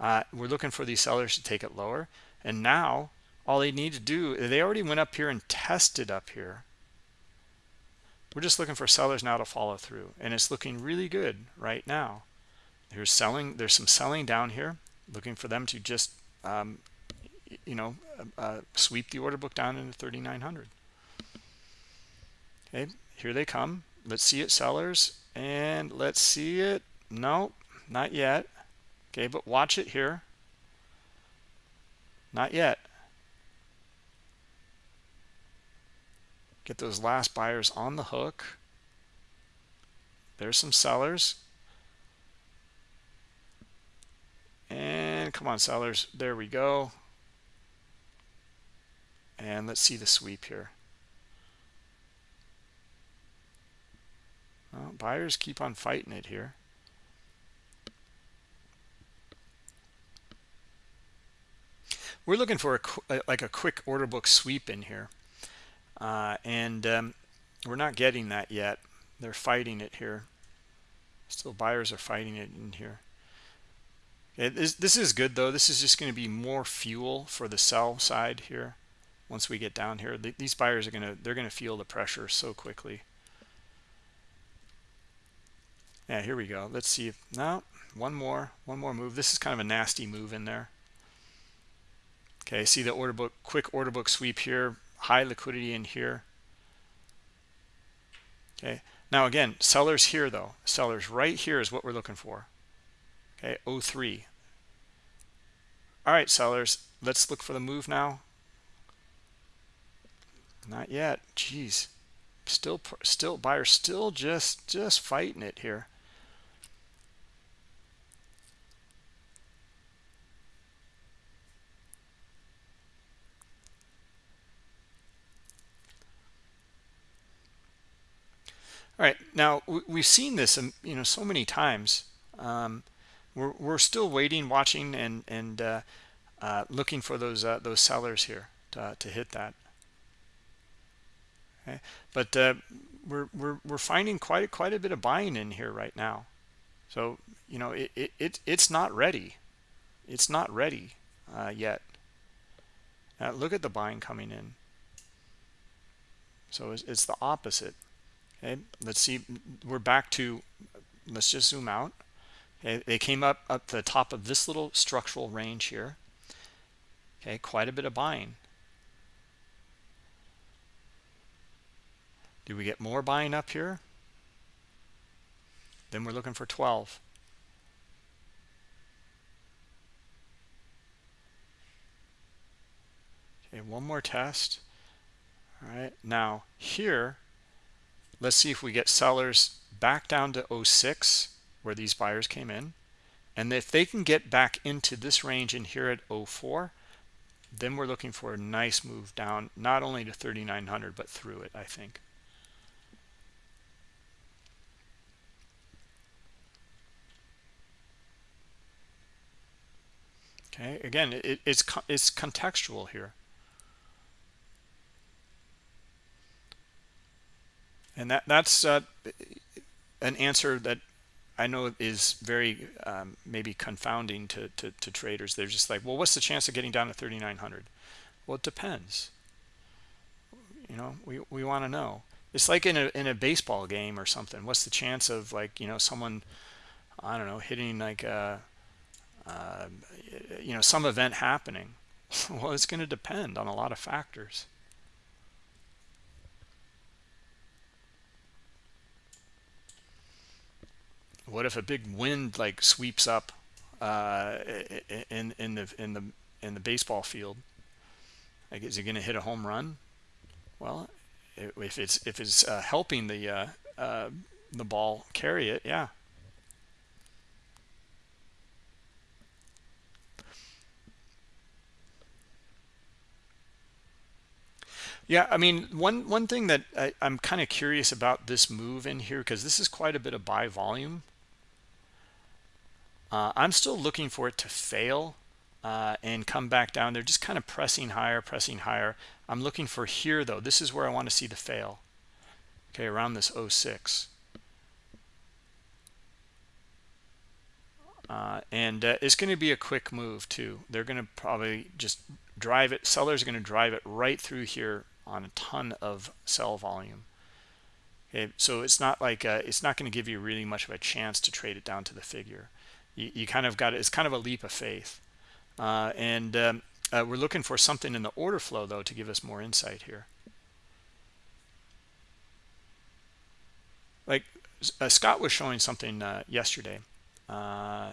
Uh, we're looking for these sellers to take it lower and now all they need to do they already went up here and tested up here. We're just looking for sellers now to follow through and it's looking really good right now. There's selling there's some selling down here looking for them to just um, you know uh, uh sweep the order book down into 3900 okay here they come. Let's see it sellers and let's see it. No not yet. Okay but watch it here not yet. Get those last buyers on the hook. There's some sellers. And come on sellers. There we go. And let's see the sweep here. Well, buyers keep on fighting it here we're looking for a like a quick order book sweep in here. Uh, and um, we're not getting that yet. They're fighting it here. Still buyers are fighting it in here. It is, this is good though. This is just going to be more fuel for the sell side here once we get down here. These buyers are going to they're going to feel the pressure so quickly. Yeah here we go. Let's see if now one more one more move. This is kind of a nasty move in there okay see the order book quick order book sweep here high liquidity in here. Okay now again sellers here though. Sellers right here is what we're looking for. Okay 03 all right sellers let's look for the move now. Not yet. Jeez. Still still buyer still just just fighting it here All right, now we've seen this, um, you know, so many times. Um, we're we're still waiting, watching, and and uh, uh, looking for those uh, those sellers here to to hit that. Okay, but uh, we're we're we're finding quite quite a bit of buying in here right now. So you know, it it, it it's not ready. It's not ready uh, yet. Now look at the buying coming in. So it's, it's the opposite okay let's see we're back to let's just zoom out. Okay they came up up the top of this little structural range here. Okay quite a bit of buying. Do we get more buying up here? Then we're looking for 12 okay one more test. All right now here let's see if we get sellers back down to 06 where these buyers came in. And if they can get back into this range in here at 04 then we're looking for a nice move down not only to 3900 but through it i think. Okay again it, it's it's contextual here and that that's uh, an answer that I know is very um, maybe confounding to, to, to traders. They're just like, well, what's the chance of getting down to 3,900? Well, it depends. You know, we, we want to know. It's like in a in a baseball game or something. What's the chance of like you know someone, I don't know, hitting like a, uh, you know some event happening? <laughs> well, it's going to depend on a lot of factors. What if a big wind like sweeps up uh, in in the in the in the baseball field? Like, is he going to hit a home run? Well, if it's if it's uh, helping the uh, uh, the ball carry it, yeah. Yeah, I mean, one one thing that I, am kind of curious about this move in here because this is quite a bit of buy volume. Uh, I'm still looking for it to fail uh, and come back down. They're just kind of pressing higher, pressing higher. I'm looking for here, though. This is where I want to see the fail. Okay, around this 06. Uh, and uh, it's going to be a quick move, too. They're going to probably just drive it. Sellers are going to drive it right through here on a ton of sell volume. Okay, so it's not like uh, it's not going to give you really much of a chance to trade it down to the figure you, you kind of got it. It's kind of a leap of faith. Uh, and um, uh, we're looking for something in the order flow, though, to give us more insight here. Like uh, Scott was showing something uh, yesterday uh,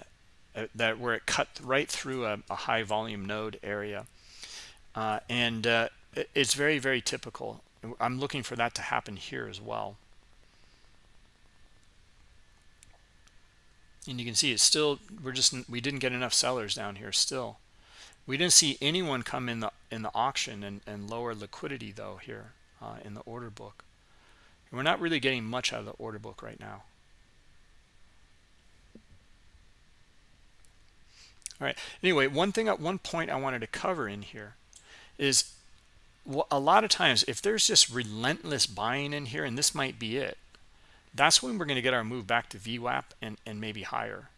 uh, that where it cut right through a, a high volume node area. and it's very, very typical. I'm looking for that to happen here as well. And you can see it's still we're just we didn't get enough sellers down here still. We didn't see anyone come in the in the auction and, and lower liquidity though here uh, in the order book. And we're not really getting much out of the order book right now. All right. Anyway one thing at one point i wanted to cover in here is a lot of times if there's just relentless buying in here and this might be it that's when we're going to get our move back to VWAP and, and maybe higher.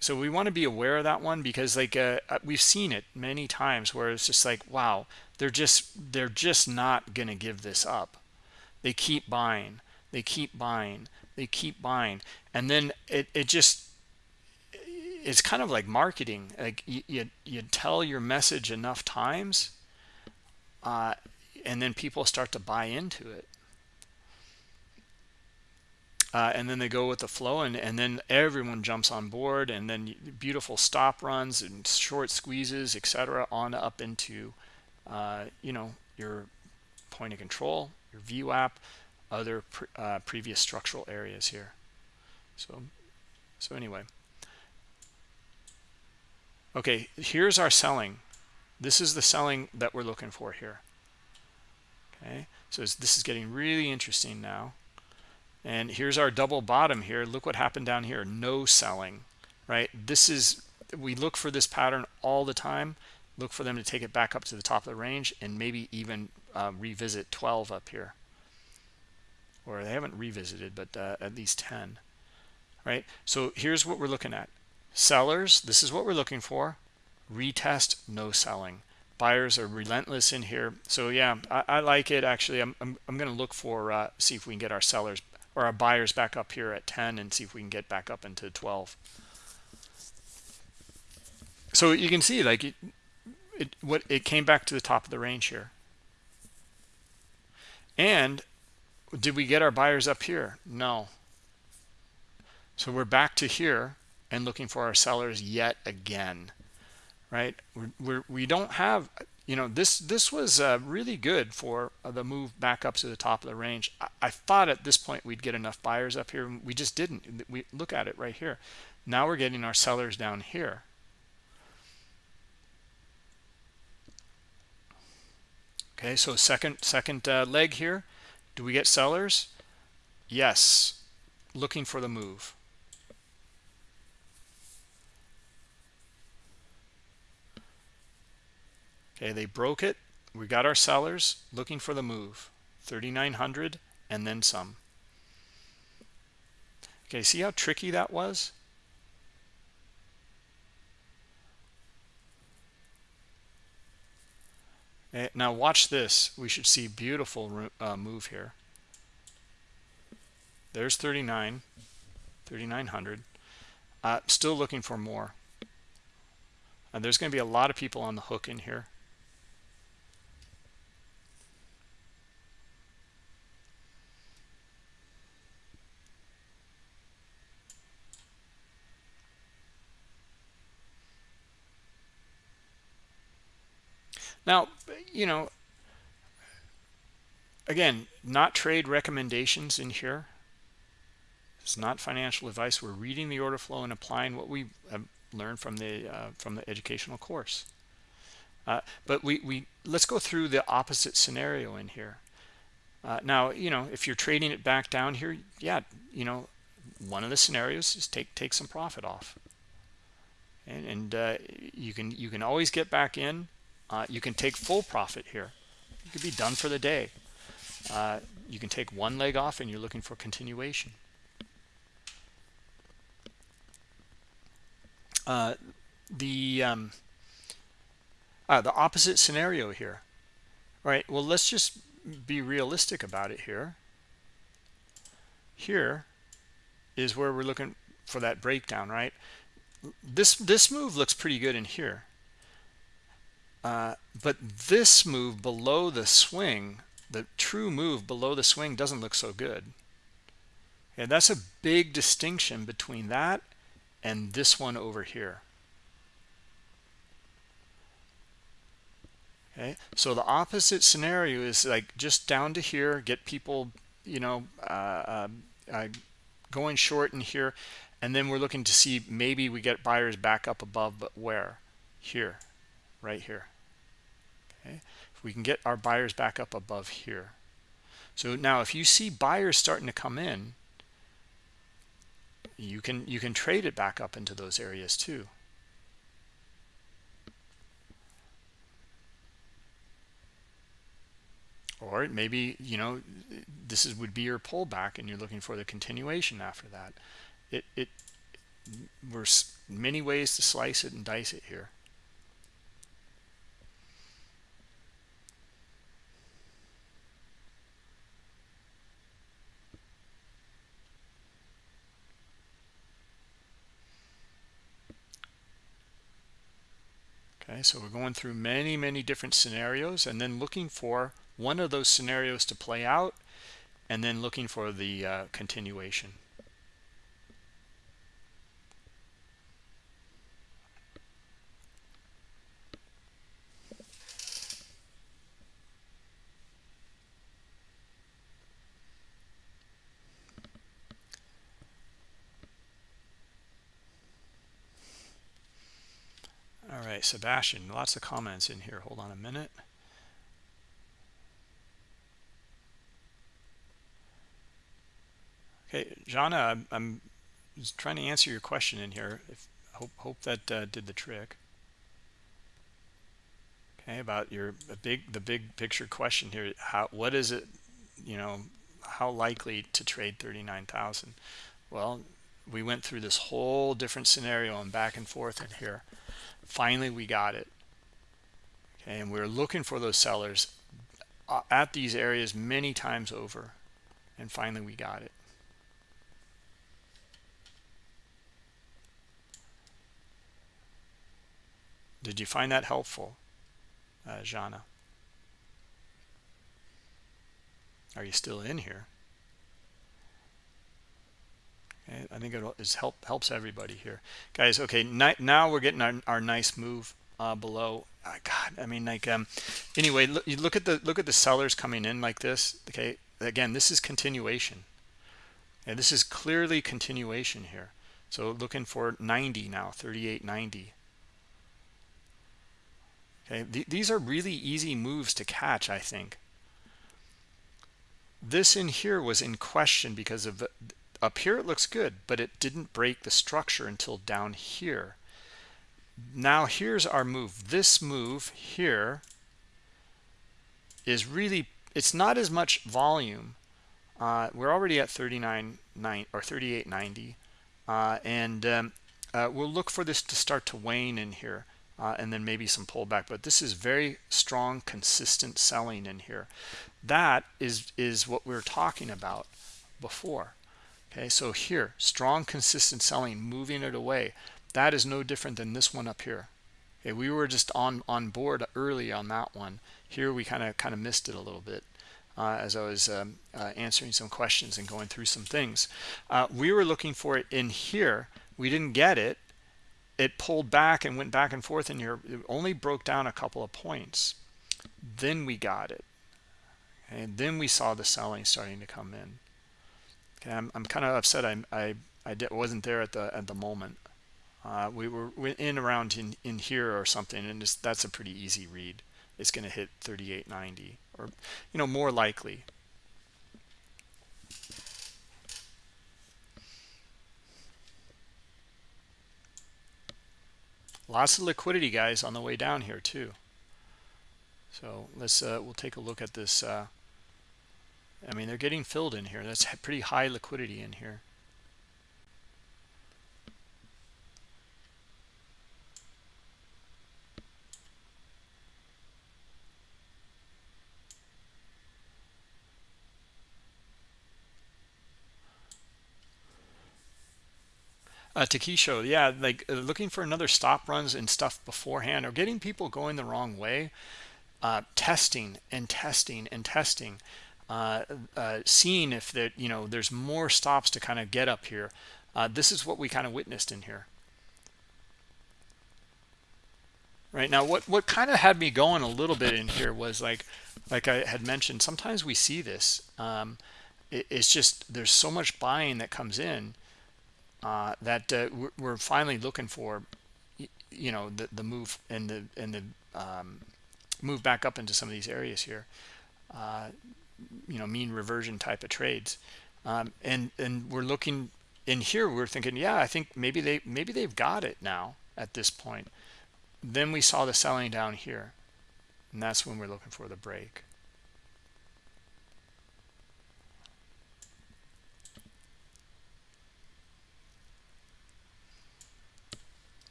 So we want to be aware of that one because like uh, uh, we've seen it many times where it's just like, wow, they're just they're just not going to give this up. They keep buying, they keep buying, they keep buying. And then it, it just, it's kind of like marketing. Like you, you, you tell your message enough times uh, and then people start to buy into it uh, and then they go with the flow and, and then everyone jumps on board and then beautiful stop runs and short squeezes etc on up into uh, you know your point of control your VWAP other pre uh, previous structural areas here. So so anyway. Okay here's our selling. This is the selling that we're looking for here. Okay so this is getting really interesting now and here's our double bottom here. Look what happened down here. No selling right? This is we look for this pattern all the time. Look for them to take it back up to the top of the range and maybe even uh, revisit 12 up here. Or they haven't revisited but uh, at least 10 right? So here's what we're looking at. Sellers this is what we're looking for. Retest no selling. Buyers are relentless in here. So yeah i, I like it. Actually i'm, I'm, I'm going to look for uh, see if we can get our sellers or our buyers back up here at 10 and see if we can get back up into 12 so you can see like it, it what it came back to the top of the range here. And did we get our buyers up here? No. So we're back to here and looking for our sellers yet again right? We're, we're we don't have you know this this was uh, really good for uh, the move back up to the top of the range. I, I, thought at this point we'd get enough buyers up here we just didn't. We look at it right here. Now we're getting our sellers down here. Okay so second second uh, leg here. Do we get sellers? Yes. Looking for the move okay they broke it. We got our sellers looking for the move. 3900 and then some. Okay see how tricky that was? Eh, now watch this. We should see beautiful uh, move here. There's 39 3900 uh, still looking for more. There's going to be a lot of people on the hook in here Now, you know, again, not trade recommendations in here. It's not financial advice. We're reading the order flow and applying what we learned from the uh, from the educational course. Uh, but we we let's go through the opposite scenario in here. Uh, now, you know, if you're trading it back down here, yeah, you know, one of the scenarios is take take some profit off, and, and uh, you can you can always get back in uh, you can take full profit here. You could be done for the day. Uh, you can take one leg off and you're looking for continuation. Uh, the um, uh, the opposite scenario here, right? Well, let's just be realistic about it here. Here is where we're looking for that breakdown, right? This this move looks pretty good in here uh, but this move below the swing, the true move below the swing doesn't look so good. And that's a big distinction between that and this one over here. Okay, so the opposite scenario is like just down to here, get people, you know, uh, uh, uh, going short in here, and then we're looking to see maybe we get buyers back up above, but where? Here, right here okay? If we can get our buyers back up above here. So now if you see buyers starting to come in you can you can trade it back up into those areas too. Or maybe you know this is would be your pullback and you're looking for the continuation after that. It it there's many ways to slice it and dice it here so we're going through many many different scenarios and then looking for one of those scenarios to play out and then looking for the uh, continuation right, Sebastian, lots of comments in here. Hold on a minute. Okay, Jana, I'm, trying to answer your question in here. If, hope hope that uh, did the trick. Okay, about your big the big picture question here. How what is it? You know, how likely to trade thirty nine thousand? Well, we went through this whole different scenario and back and forth in here finally we got it. Okay and we are looking for those sellers uh, at these areas many times over and finally we got it. Did you find that helpful uh, Jana? Are you still in here Okay, I think it is help helps everybody here, guys. Okay, now we're getting our, our nice move uh, below. Oh, God, I mean, like, um, anyway, look, you look at the look at the sellers coming in like this. Okay, again, this is continuation, and this is clearly continuation here. So looking for 90 now, 38.90. Okay, Th these are really easy moves to catch, I think. This in here was in question because of up here it looks good but it didn't break the structure until down here. Now here's our move. This move here is really it's not as much volume. Uh, we're already at 39 9 or 38.90 uh, and um, uh, we'll look for this to start to wane in here uh, and then maybe some pullback but this is very strong consistent selling in here. That is is what we are talking about before okay so here strong consistent selling moving it away. That is no different than this one up here. Okay we were just on on board early on that one. Here we kind of kind of missed it a little bit uh, as I was um, uh, answering some questions and going through some things. Uh, we were looking for it in here. We didn't get it. It pulled back and went back and forth in here. It only broke down a couple of points. Then we got it. And then we saw the selling starting to come in okay i'm, I'm kind of upset i i i wasn't there at the at the moment. Uh, we were in around in in here or something and that's a pretty easy read. It's going to hit 38.90 or you know more likely. Lots of liquidity guys on the way down here too. So let's uh, we'll take a look at this uh, I mean they're getting filled in here. That's pretty high liquidity in here. Uh, Takisho, yeah, like uh, looking for another stop runs and stuff beforehand or getting people going the wrong way, uh, testing and testing and testing, uh, uh seeing if that you know there's more stops to kind of get up here. Uh, this is what we kind of witnessed in here. Right now, what what kind of had me going a little bit in here was like, like I had mentioned, sometimes we see this. Um, it, it's just there's so much buying that comes in uh, that uh, we're finally looking for, you know, the the move and the and the um, move back up into some of these areas here. You know, mean reversion type of trades, um, and and we're looking in here. We're thinking, yeah, I think maybe they maybe they've got it now at this point. Then we saw the selling down here, and that's when we're looking for the break.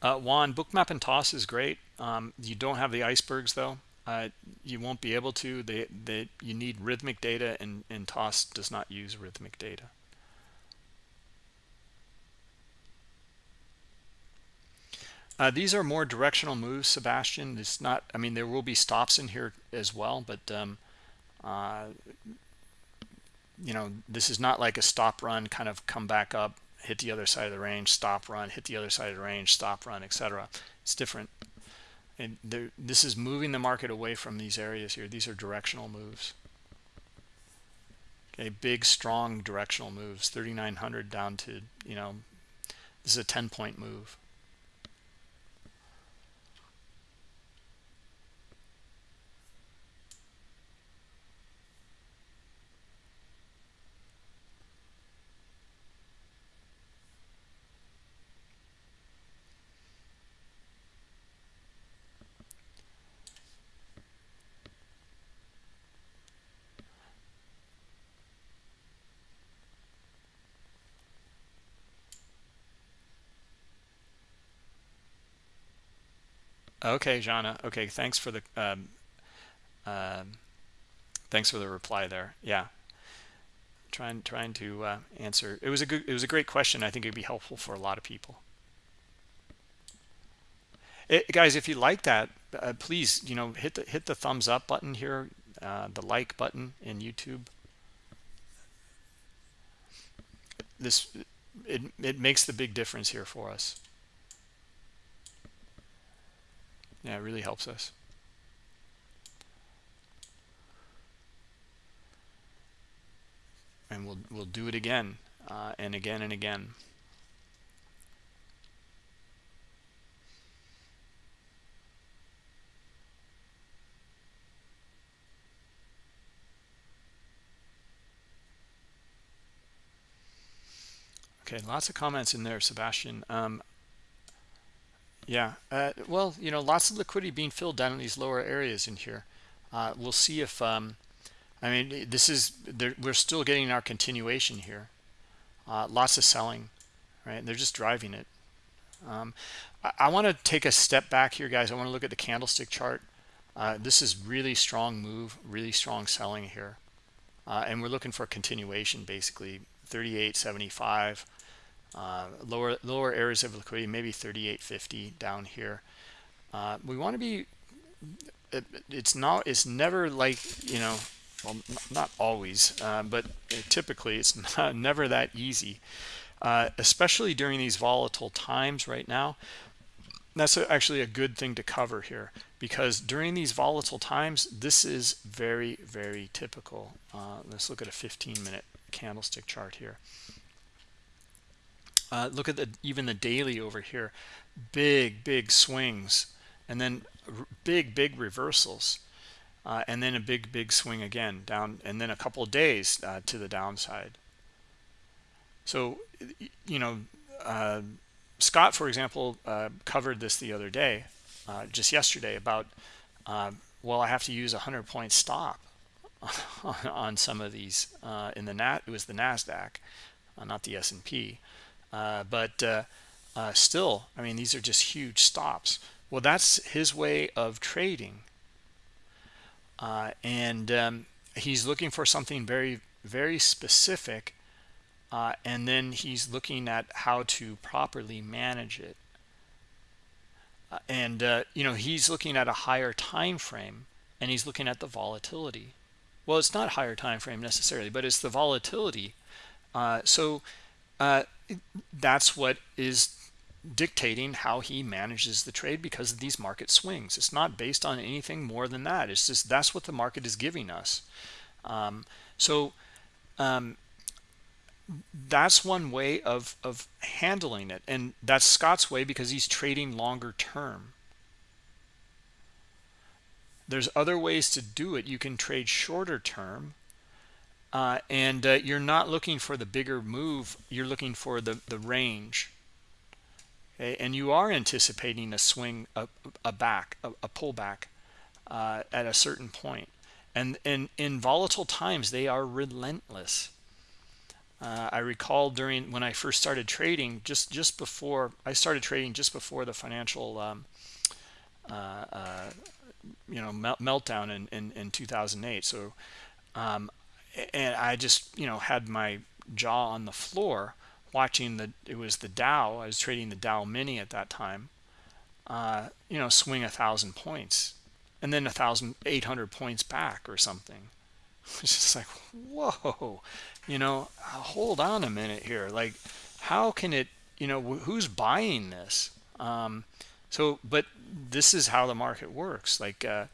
Uh, Juan, bookmap and toss is great. Um, you don't have the icebergs though. Uh, you won't be able to. They, they, you need Rithmic data, and, and toss does not use Rithmic data. Uh, these are more directional moves, Sebastian. It's not. I mean, there will be stops in here as well, but um, uh, you know, this is not like a stop run, kind of come back up hit the other side of the range, stop run, hit the other side of the range, stop run, etc. It's different. And this is moving the market away from these areas here. These are directional moves. Okay, big, strong directional moves. 3,900 down to, you know, this is a 10-point move. Okay, Jana. Okay, thanks for the um, um, thanks for the reply there. Yeah, trying trying to uh, answer. It was a good. It was a great question. I think it'd be helpful for a lot of people. It, guys, if you like that, uh, please, you know, hit the hit the thumbs up button here, uh, the like button in YouTube. This it it makes the big difference here for us. Yeah it really helps us and we'll we'll do it again uh, and again and again Okay, lots of comments in there, Sebastian. Um, yeah, uh, well, you know, lots of liquidity being filled down in these lower areas in here. Uh, we'll see if, um, I mean, this is, we're still getting our continuation here. Uh, lots of selling, right? They're just driving it. Um, I, I want to take a step back here, guys. I want to look at the candlestick chart. Uh, this is really strong move, really strong selling here. Uh, and we're looking for continuation, basically 38.75 uh, lower lower areas of liquidity maybe 38.50 down here. Uh, we want to be it, it's not it's never like you know well not always uh, but typically it's <laughs> not, never that easy. Uh, especially during these volatile times right now that's actually a good thing to cover here because during these volatile times this is very very typical. Uh, let's look at a 15 minute candlestick chart here uh, look at the even the daily over here. Big big swings. And then big big reversals. Uh, and then a big big swing again down and then a couple of days uh, to the downside. So you know uh, Scott for example uh, covered this the other day uh, just yesterday about well I have to use a hundred point stop <laughs> on some of these in the nat it was the Nasdaq not the S&P uh, but uh, uh, still, I mean, these are just huge stops. Well, that's his way of trading. Uh, and um, he's looking for something very, very specific. Uh, and then he's looking at how to properly manage it. and, you know, he's looking at a higher time frame and he's looking at the volatility. Well, it's not higher time frame necessarily, but it's the volatility. so uh, that's what is dictating how he manages the trade because of these market swings. It's not based on anything more than that. It's just that's what the market is giving us. Um, so um, that's one way of, of handling it. And that's Scott's way because he's trading longer term. There's other ways to do it. You can trade shorter term uh, and uh, you're not looking for the bigger move you're looking for the the range. Okay? and you are anticipating a swing a, a back a, a pullback uh, at a certain point. And and in volatile times they are relentless. Uh, I recall during when I first started trading just just before I started trading just before the financial um, uh, uh, you know meltdown in, in, in 2008 so um, and I just you know had my jaw on the floor watching the it was the Dow I was trading the Dow mini at that time uh, you know swing a thousand points and then a thousand eight hundred points back or something. <laughs> It's just like whoa you know hold on a minute here. Like how can it you know who's buying this? Um, so but this is how the market works. Like uh,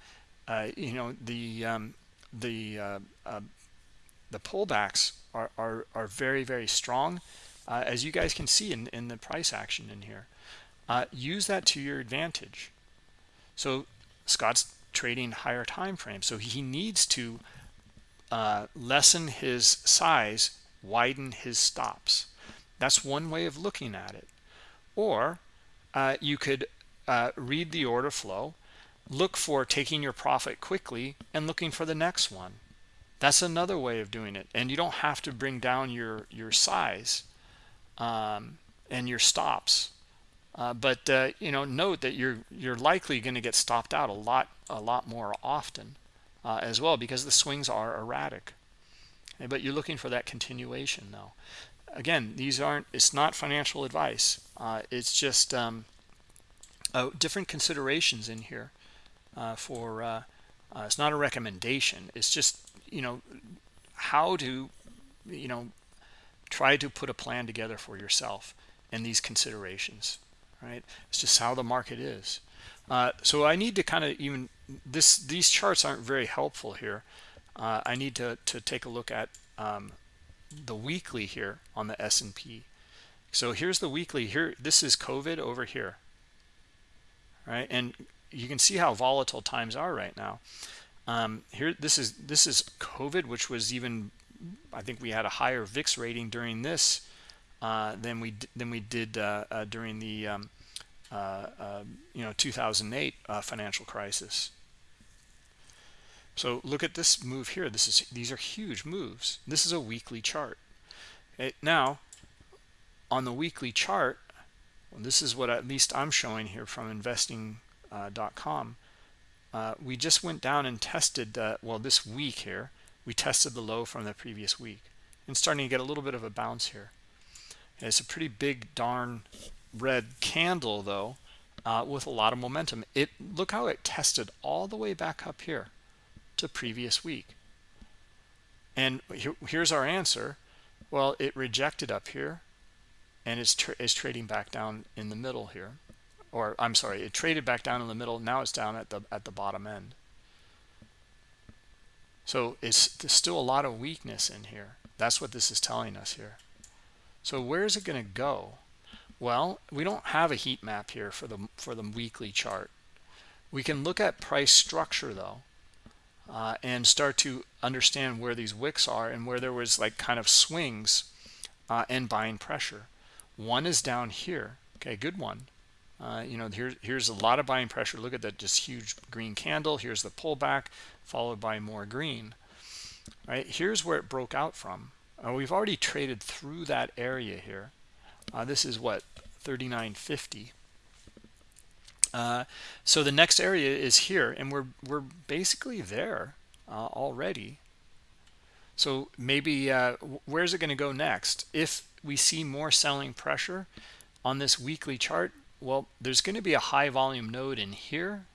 uh, you know the um, the uh, uh the pullbacks are, are, are very, very strong, uh, as you guys can see in, in the price action in here. Uh, use that to your advantage. So Scott's trading higher time frames, so he needs to uh, lessen his size, widen his stops. That's one way of looking at it. Or uh, you could uh, read the order flow, look for taking your profit quickly and looking for the next one that's another way of doing it and you don't have to bring down your your size um, and your stops. Uh, but uh, you know note that you're you're likely going to get stopped out a lot a lot more often uh, as well because the swings are erratic. But you're looking for that continuation though. Again these aren't it's not financial advice. Uh, it's just um, uh, different considerations in here uh, for it's not a recommendation. It's just you know how to you know try to put a plan together for yourself and these considerations right? It's just how the market is. Uh, so I need to kind of even this these charts aren't very helpful here. Uh, I need to to take a look at um, the weekly here on the S&P so here's the weekly here. This is COVID over here right? And you can see how volatile times are right now um, here this is this is covid which was even i think we had a higher vix rating during this uh, than we than we did uh, uh, during the um, uh, um, you know 2008 financial crisis. So look at this move here. This is these are huge moves. This is a weekly chart. It, now, on the weekly chart, well, this is what at least I'm showing here from investing.com. Uh, we just went down and tested, uh, well, this week here, we tested the low from the previous week and starting to get a little bit of a bounce here. And it's a pretty big darn red candle though, uh, with a lot of momentum. It Look how it tested all the way back up here to previous week. And here, here's our answer. Well, it rejected up here and is, tra is trading back down in the middle here. Or I'm sorry, it traded back down in the middle. Now it's down at the at the bottom end. So it's there's still a lot of weakness in here. That's what this is telling us here. So where is it going to go? Well, we don't have a heat map here for the for the weekly chart. We can look at price structure though uh, and start to understand where these wicks are and where there was like kind of swings uh, and buying pressure. One is down here. Okay, good one. Uh, you know, here, here's a lot of buying pressure. Look at that just huge green candle. Here's the pullback followed by more green. Right here's where it broke out from. Uh, we've already traded through that area here. Uh, this is what 39.50. Uh, so the next area is here, and we're we're basically there uh, already. So maybe uh, where's it going to go next? If we see more selling pressure on this weekly chart, well, there's going to be a high volume node in here,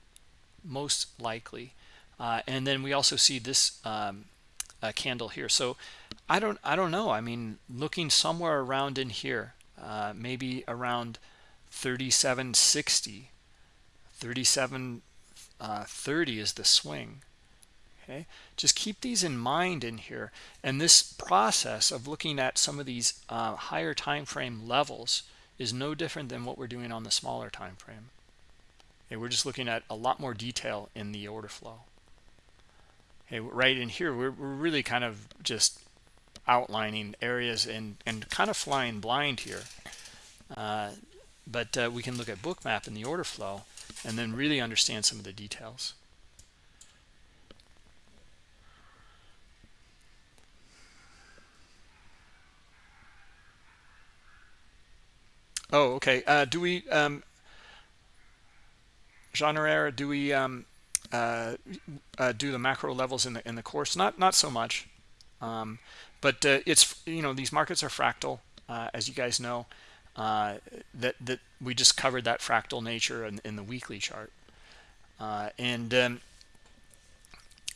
most likely, uh, and then we also see this um, candle here. So I don't I don't know. I mean, looking somewhere around in here, uh, maybe around 3760 37 uh, 30 is the swing okay just keep these in mind in here and this process of looking at some of these uh, higher time frame levels is no different than what we're doing on the smaller time frame. Okay, we're just looking at a lot more detail in the order flow. Okay right in here we're, we're really kind of just outlining areas and and kind of flying blind here. Uh, but uh, we can look at bookmap in the order flow and then really understand some of the details. Oh, okay. Uh, do we, um, do we um, uh, uh, do the macro levels in the in the course? Not not so much, um, but uh, it's you know these markets are fractal, uh, as you guys know uh, that that we just covered that fractal nature in, in the weekly chart and um,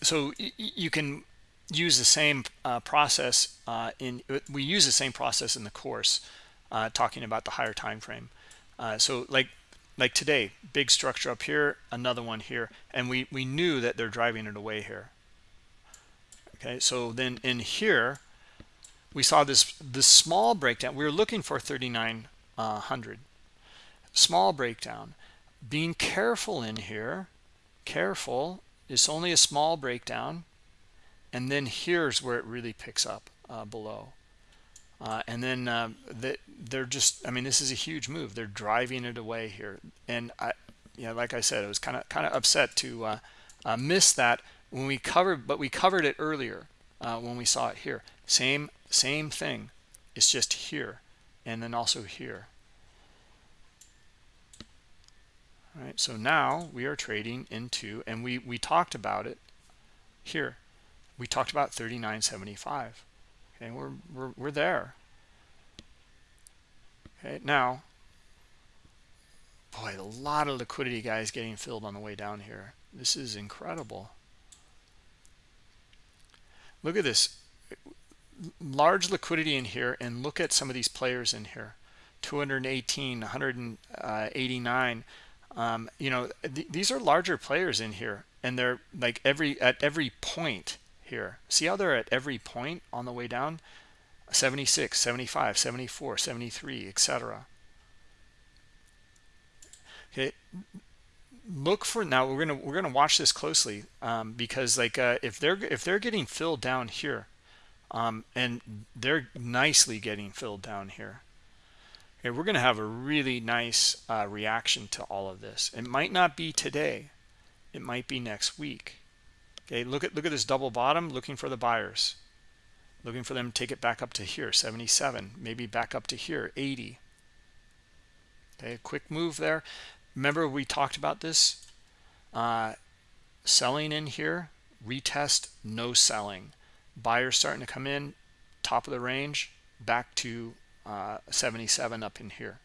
so you can use the same process in we use the same process in the course uh, talking about the higher time frame. Uh, so like like today big structure up here another one here and we we knew that they're driving it away here. Okay so then in here we saw this this small breakdown. We were looking for 3900 small breakdown. Being careful in here careful it's only a small breakdown and then here's where it really picks up uh, below uh, and then uh, they, they're just i mean this is a huge move. They're driving it away here. And i you know like i said i was kind of kind of upset to uh, uh, miss that when we covered but we covered it earlier uh, when we saw it here. Same same thing. It's just here and then also here. All right so now we are trading into and we we talked about it here. We talked about 39.75 okay we're we're, we're there. Okay now boy a lot of liquidity guys getting filled on the way down here. This is incredible. Look at this. Large liquidity in here and look at some of these players in here. 218 189 um, you know th these are larger players in here and they're like every at every point here see how they're at every point on the way down 76 75 74 73 etc okay look for now we're gonna we're gonna watch this closely um, because like uh, if they're if they're getting filled down here um, and they're nicely getting filled down here Okay, we're to have a really nice uh, reaction to all of this. It might not be today. It might be next week. Okay, look at look at this double bottom, looking for the buyers. Looking for them to take it back up to here, 77, maybe back up to here, 80. Okay, quick move there. Remember we talked about this? Uh, selling in here, retest, no selling. Buyers starting to come in, top of the range, back to uh, 77 up in here.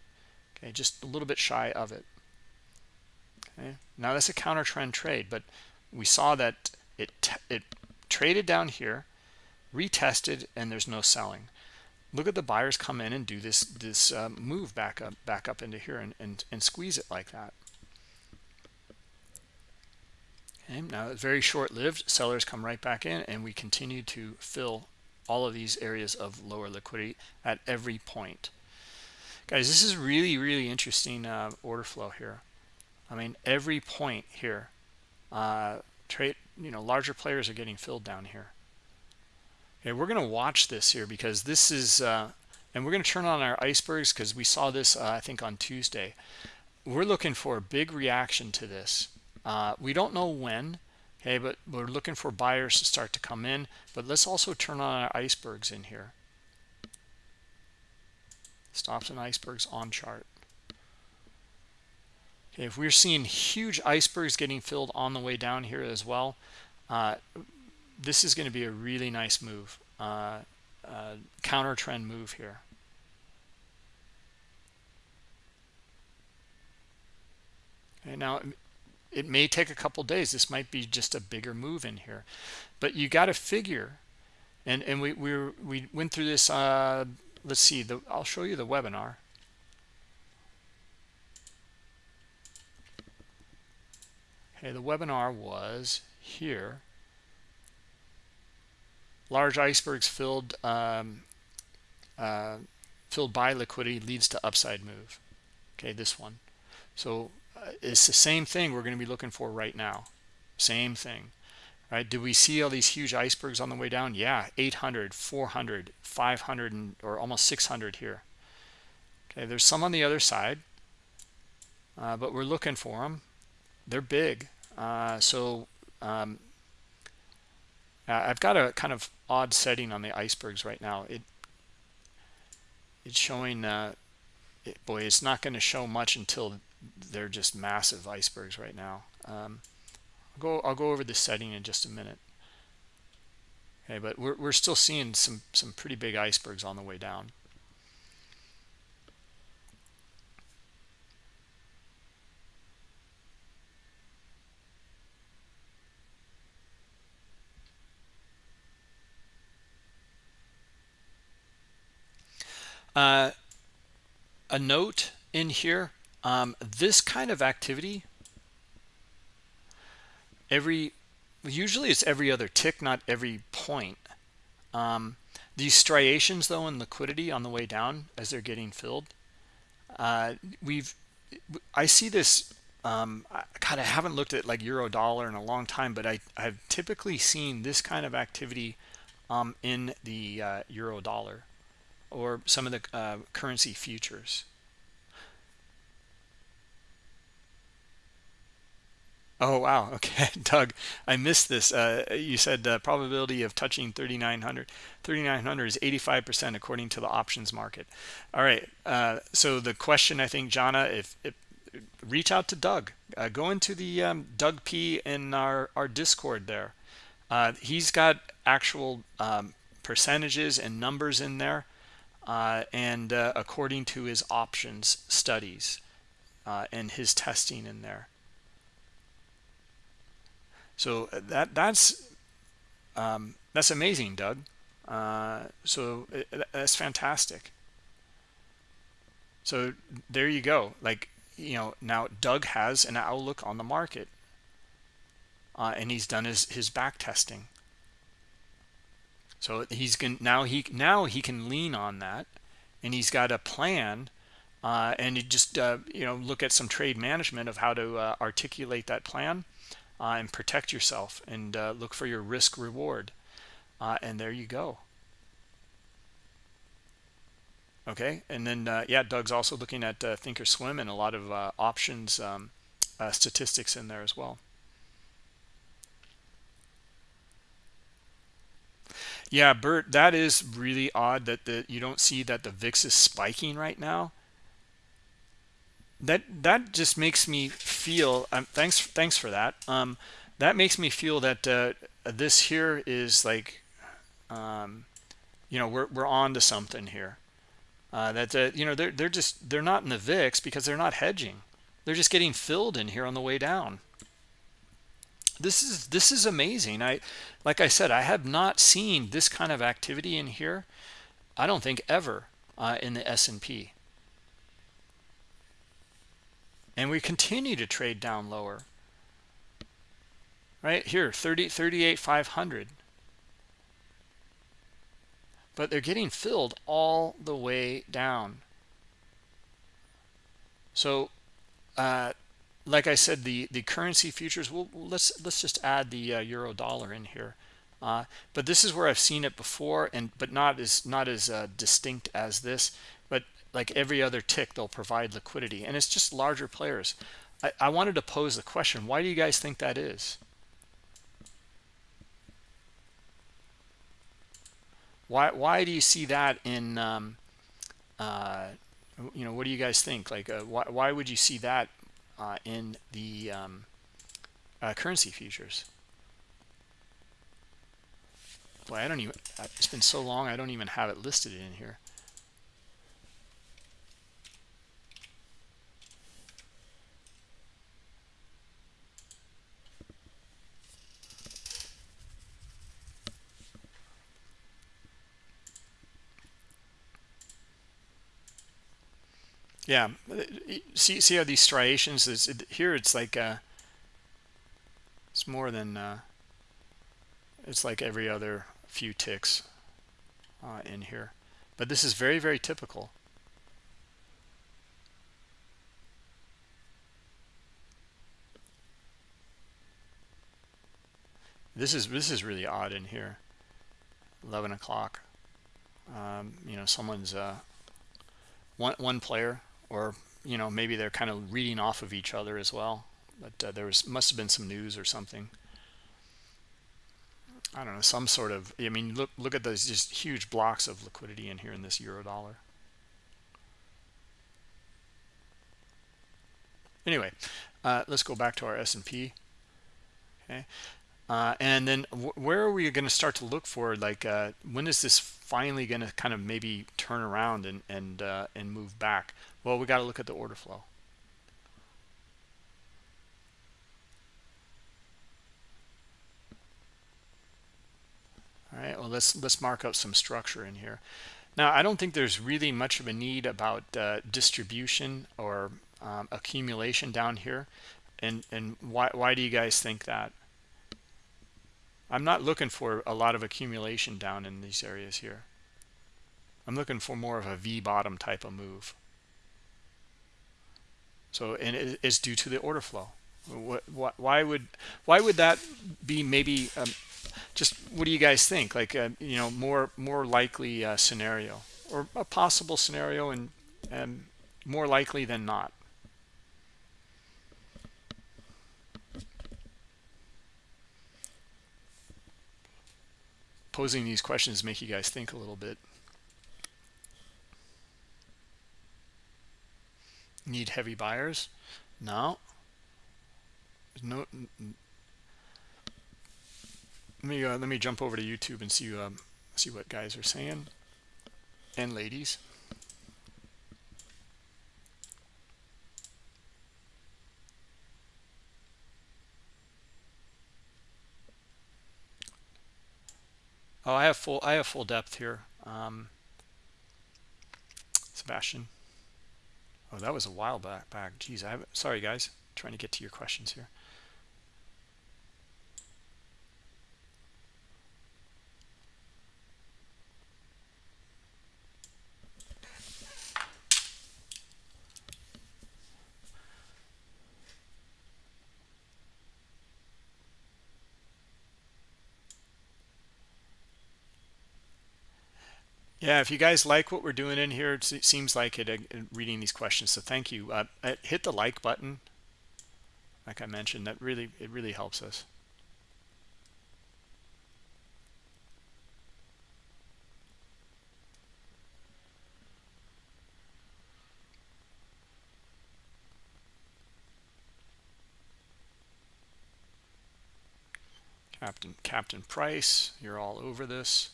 Okay, just a little bit shy of it. Okay, now that's a counter trend trade, but we saw that it it traded down here, retested, and there's no selling. Look at the buyers come in and do this this uh, move back up back up into here and, and and squeeze it like that. Okay, now it's very short-lived. Sellers come right back in, and we continue to fill all of these areas of lower liquidity at every point. Guys, this is really, really interesting uh, order flow here. I mean, every point here, uh, trade, you know, larger players are getting filled down here. Okay, we're going to watch this here because this is, uh, and we're going to turn on our icebergs because we saw this, uh, I think, on Tuesday. We're looking for a big reaction to this. Uh, we don't know when, okay but we're looking for buyers to start to come in but let's also turn on our icebergs in here stops and icebergs on chart okay if we're seeing huge icebergs getting filled on the way down here as well uh, this is going to be a really nice move uh, uh, counter trend move here. Okay now it may take a couple days. This might be just a bigger move in here. But you got to figure and and we we we went through this uh let's see the i'll show you the webinar okay the webinar was here. Large icebergs filled um, uh, filled by liquidity leads to upside move. Okay this one. So it's the same thing we're going to be looking for right now. Same thing right? Do we see all these huge icebergs on the way down? Yeah 800 400 500 and or almost 600 here. Okay there's some on the other side uh, but we're looking for them they're big uh, so um, I've got a kind of odd setting on the icebergs right now it it's showing uh, it, boy it's not going to show much until they're just massive icebergs right now. Um, I'll go I'll go over the setting in just a minute. Okay, but we're we're still seeing some some pretty big icebergs on the way down. Uh, a note in here um, this kind of activity every usually it's every other tick not every point. Um, these striations though in liquidity on the way down as they're getting filled uh, we've I see this um, I kind of haven't looked at like euro dollar in a long time but I, I've typically seen this kind of activity um, in the uh, euro dollar or some of the uh, currency futures Oh, wow. <laughs> Okay, Doug, I missed this. Uh, you said the probability of touching 3,900. 3,900 is 85% according to the options market. All right. Uh, so the question, I think, Jana, if, if reach out to Doug. Uh, go into the um, Doug P in our, our Discord there. Uh, he's got actual um, percentages and numbers in there uh, and uh, according to his options studies and his testing in there. So uh, that that's um, that's amazing, Doug. Uh, so uh, that's fantastic. So there you go. Like you know, now Doug has an outlook on the market, uh, and he's done his his back testing. So he's going now he now he can lean on that, and he's got a plan, uh, and you just uh, you know look at some trade management of how to uh, articulate that plan uh, and protect yourself and uh, look for your risk reward. Uh, and there you go. Okay? And then yeah doug's also looking at uh, thinkorswim and a lot of options um, statistics in there as well yeah bert that is really odd that the you don't see that the vix is spiking right now that that just makes me feel um, thanks thanks for that um, that makes me feel that uh, this here is like um, you know we're, we're on to something here uh, that uh, you know they're they're just they're not in the VIX because they're not hedging. They're just getting filled in here on the way down. This is this is amazing. I like I said, I have not seen this kind of activity in here. I don't think ever uh, in the S&P. And we continue to trade down lower. Right here, 30, 38, 500 but they're getting filled all the way down. So, uh, like I said, the the currency futures. Well, let's let's just add the uh, euro dollar in here. Uh, but this is where I've seen it before, and but not as not as uh, distinct as this. But like every other tick, they'll provide liquidity, and it's just larger players. I, I wanted to pose the question: Why do you guys think that is? Why why do you see that in um, uh, you know what do you guys think? Like uh, why why would you see that uh, in the um, uh, currency futures? Boy, I don't even. It's been so long. I don't even have it listed in here. Yeah. See see how these striations is it, here it's like uh it's more than uh it's like every other few ticks uh, in here. But this is very very typical. This is this is really odd in here. 11 o'clock. Um, you know someone's uh one one player or you know maybe they're kind of reading off of each other as well. But uh, there was must have been some news or something. I don't know some sort of I mean look look at those just huge blocks of liquidity in here in this euro dollar. Anyway uh, let's go back to our S&P okay uh, and then where are we going to start to look for like uh, when is this finally going to kind of maybe turn around and and uh, and move back? Well we got to look at the order flow. All right well let's let's mark up some structure in here. Now i don't think there's really much of a need about uh, distribution or um, accumulation down here. And and why why do you guys think that I'm not looking for a lot of accumulation down in these areas here. I'm looking for more of a V bottom type of move. So, and it's due to the order flow. What, why would why would that be? Maybe um, just what do you guys think? Like uh, you know, more more likely uh, scenario or a possible scenario, and and more likely than not. Posing these questions make you guys think a little bit. Need heavy buyers? No. No. Let me uh, let me jump over to YouTube and see um, see what guys are saying and ladies. Oh, I have full I have full depth here. Um, Sebastian. Oh, that was a while back. Back. Geez, I have. Sorry, guys. trying to get to your questions here. Yeah, if you guys like what we're doing in here, it seems like it uh, reading these questions. So thank you. Uh, uh, hit the like button. Like I mentioned, that really it really helps us. Captain Captain Price, you're all over this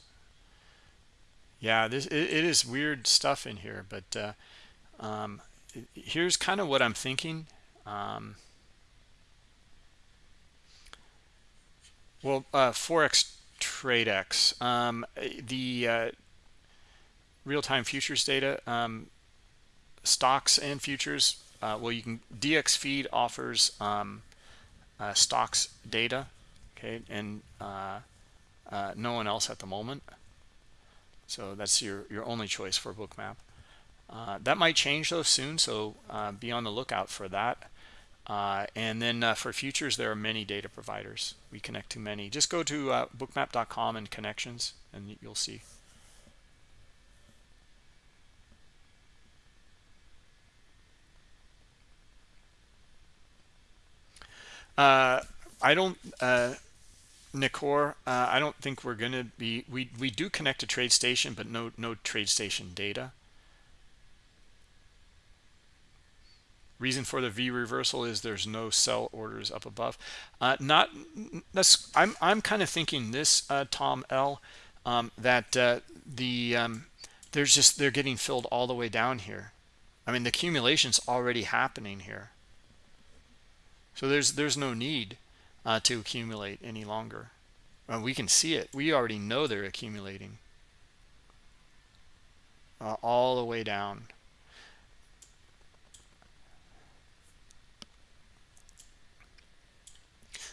yeah this it, it is weird stuff in here but uh, um, here's kind of what i'm thinking um, well uh, forex tradex um, the uh, real-time futures data um, stocks and futures uh, well you can dxFeed offers um, uh, stocks data okay and uh, no one else at the moment so that's your, your only choice for bookmap. Uh, that might change though soon, so uh, be on the lookout for that. Uh, and then uh, for futures, there are many data providers. We connect to many. Just go to uh, bookmap.com and connections, and you'll see. Uh, I don't Nicor, uh, I don't think we're going to be, we, we do connect to TradeStation, but no, no TradeStation data. Reason for the V reversal is there's no sell orders up above. Uh, not, that's, I'm, I'm kind of thinking this, uh, Tom L, um, that uh, the, um, there's just, they're getting filled all the way down here. I mean, the accumulation's already happening here. So there's, there's no need uh, to accumulate any longer. Uh, we can see it. We already know they're accumulating uh, all the way down.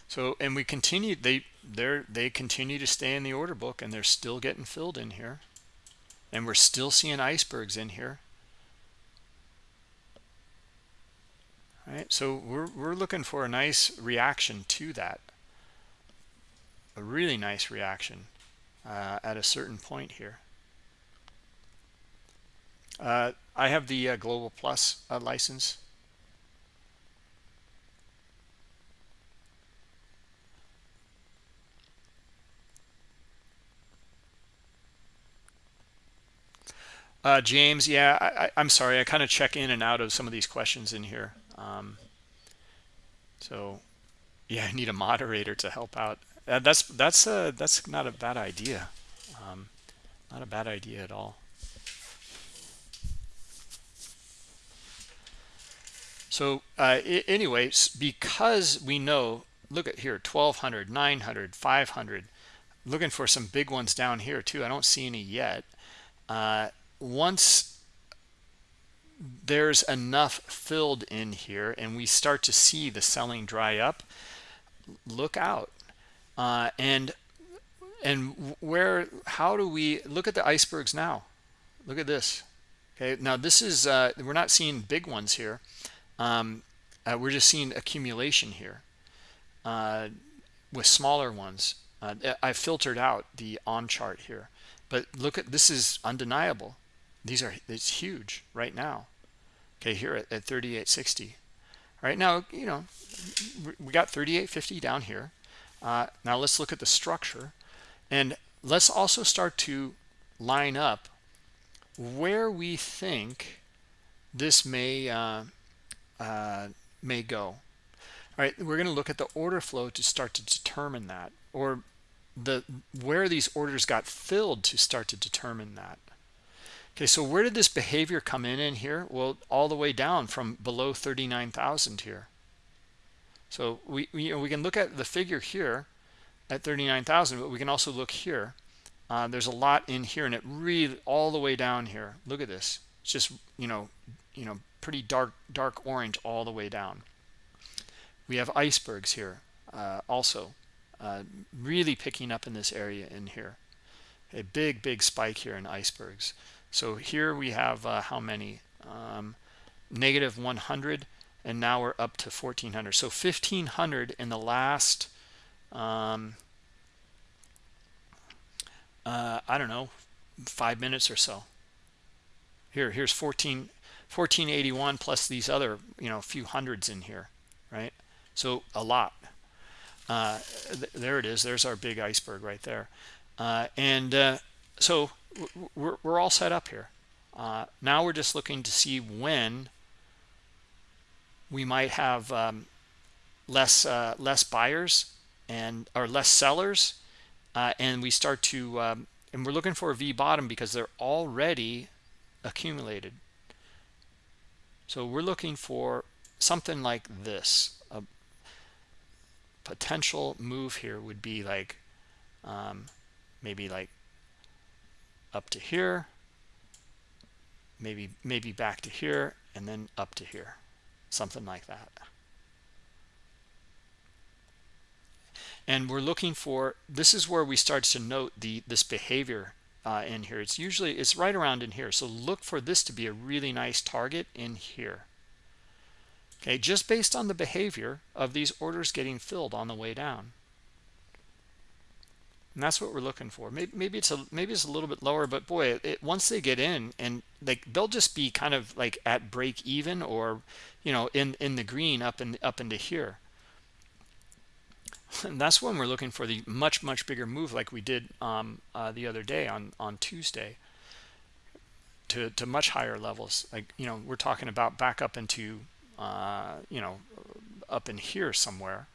So, and we continue, they, they're, they continue to stay in the order book and they're still getting filled in here. And we're still seeing icebergs in here. Right, so we're, we're looking for a nice reaction to that. A really nice reaction uh, at a certain point here. Uh, I have the uh, Global Plus uh, license. Uh, James, yeah, I, am sorry. I kind of check in and out of some of these questions in here. Um, so, yeah, <laughs> I need a moderator to help out. Uh, that's that's uh, that's not a bad idea. Um, not a bad idea at all. So uh, anyways, because we know, look at here, 1200, 900, 500, looking for some big ones down here too. I don't see any yet. Uh, once there's enough filled in here and we start to see the selling dry up look out. Uh, and and where how do we look at the icebergs now. Look at this. Okay now this is uh, we're not seeing big ones here. Um, uh, we're just seeing accumulation here uh, with smaller ones. Uh, I filtered out the on chart here but look at this is undeniable. These are it's huge right now okay here at, at 3860 all right now you know we got 3850 down here. Uh, now let's look at the structure. And let's also start to line up where we think this may uh, uh, may go. All right we're going to look at the order flow to start to determine that. Or the where these orders got filled to start to determine that Okay, so where did this behavior come in in here? Well, all the way down from below 39,000 here. So we, we, we can look at the figure here at 39,000, but we can also look here. Uh, there's a lot in here and it really all the way down here. Look at this. It's just, you know, you know, pretty dark, dark orange all the way down. We have icebergs here uh, also uh, really picking up in this area in here. A big, big spike here in icebergs. So here we have uh, how many? Um, negative 100 and now we're up to 1400 so 1500 in the last um, uh, I don't know five minutes or so. Here here's 14 1481 plus these other you know a few hundreds in here right? So a lot. Uh, th there it is. There's our big iceberg right there. Uh, and uh, so we're, we're all set up here. Uh, now we're just looking to see when we might have um, less uh, less buyers and or less sellers uh, and we start to um, and we're looking for a V bottom because they're already accumulated. So we're looking for something like this. A potential move here would be like um, maybe like up to here maybe maybe back to here and then up to here. Something like that. And we're looking for this is where we start to note the this behavior uh, in here. It's usually it's right around in here. So look for this to be a really nice target in here. Okay just based on the behavior of these orders getting filled on the way down and that's what we're looking for. Maybe, maybe it's a maybe it's a little bit lower but boy it, once they get in and like they'll just be kind of like at break even or you know in in the green up and up into here. <laughs> And that's when we're looking for the much much bigger move like we did um, uh, the other day on on tuesday to to much higher levels. Like you know we're talking about back up into uh, you know up in here somewhere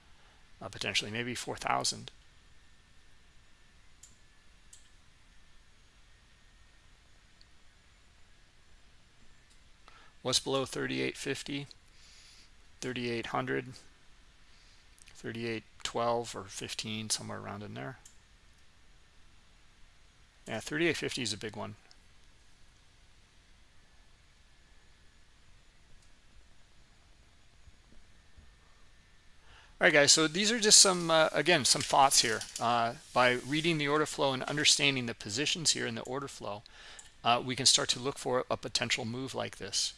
uh, potentially maybe 4000 what's below 3850 3800 3812 or 15 somewhere around in there? Yeah 3850 is a big one. All right guys so these are just some uh, again some thoughts here uh, by reading the order flow and understanding the positions here in the order flow uh, we can start to look for a potential move like this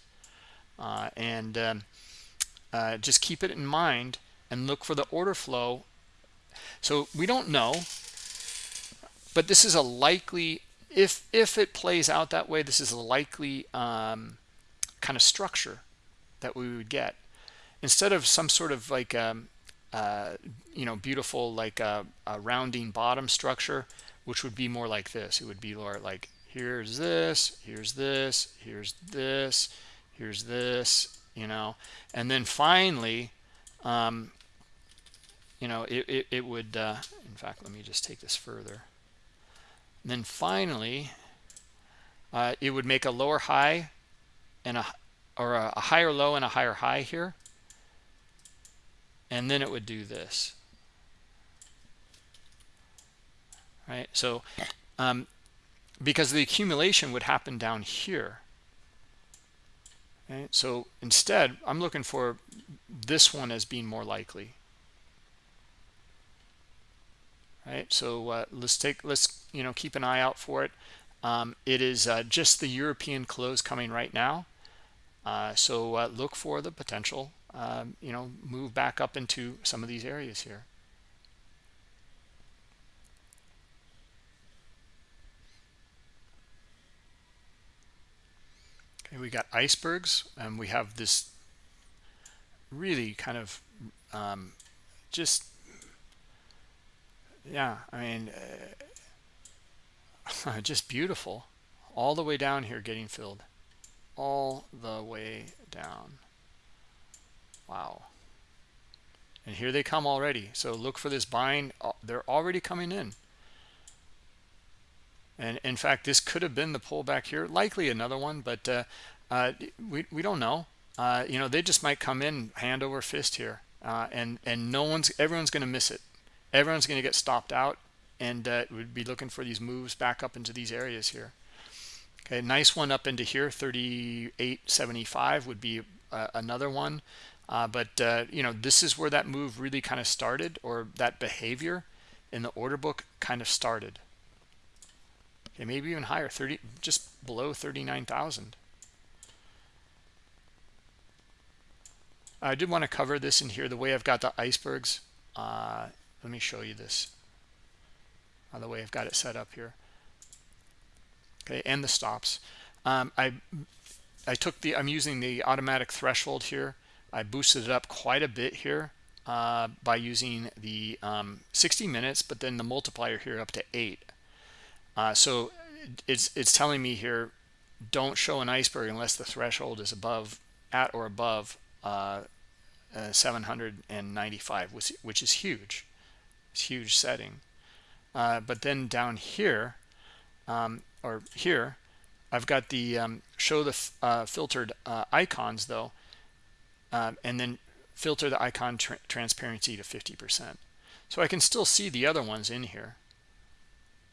uh, and um, uh, just keep it in mind and look for the order flow. So we don't know but this is a likely if if it plays out that way this is a likely um, kind of structure that we would get. Instead of some sort of like um, uh, you know beautiful like a, a, rounding bottom structure which would be more like this. It would be more like here's this here's this here's this here's this you know. And then finally um, you know it, it, it would uh, in fact let me just take this further. And then finally uh, it would make a lower high and a or a, a higher low and a higher high here. And then it would do this. Right? So um, because the accumulation would happen down here right. So instead i'm looking for this one as being more likely. Right? So uh, let's take let's you know keep an eye out for it. Um, it is uh, just the European close coming right now. Uh, so uh, look for the potential um, you know move back up into some of these areas here okay we got icebergs and we have this really kind of um, just yeah i mean uh, <laughs> just beautiful all the way down here getting filled. All the way down. Wow. And here they come already. So look for this buying uh, they're already coming in and in fact this could have been the pullback here. Likely another one but uh, uh, we, we don't know. Uh, you know they just might come in hand over fist here uh, and and no one's everyone's going to miss it. Everyone's going to get stopped out and uh, would be looking for these moves back up into these areas here. Okay nice one up into here 3875 would be uh, another one. But you know this is where that move really kind of started or that behavior in the order book kind of started okay maybe even higher 30 just below 39,000 I did want to cover this in here the way I've got the icebergs. Uh, let me show you this. By the way I've got it set up here. Okay and the stops. Um, i i took the i'm using the automatic threshold here. I boosted it up quite a bit here uh, by using the um, 60 minutes but then the multiplier here up to 8 uh, so it's it's telling me here don't show an iceberg unless the threshold is above at or above uh, uh, 795 which, which is huge. It's huge setting. Uh, but then down here um, or here I've got the um, show the uh, filtered uh, icons though um, and then filter the icon tra transparency to 50% so I can still see the other ones in here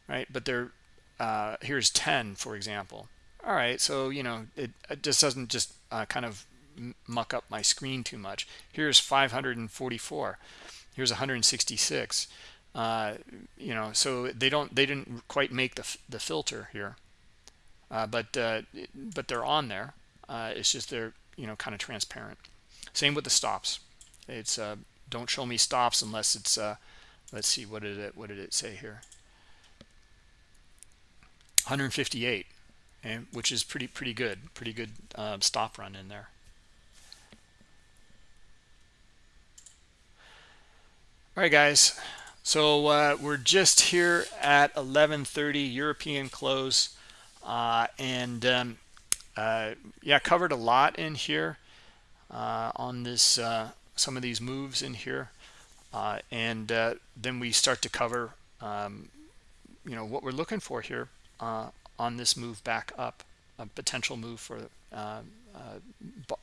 right? But they're uh, here's 10 for example. All right so you know it, it just doesn't just uh, kind of muck up my screen too much. Here's 544 here's 166 uh, you know so they don't they didn't quite make the, the filter here. Uh, but uh, but they're on there. Uh, it's just they're you know kind of transparent. Same with the stops. It's don't show me stops unless it's let's see what did it what did it say here 158 and which is pretty pretty good pretty good um, stop run in there. All right guys. So uh, we're just here at 11:30 European close uh, and um, uh, yeah covered a lot in here uh, on this uh, some of these moves in here uh, and then we start to cover um, you know what we're looking for here on this move back up a potential move for uh, uh,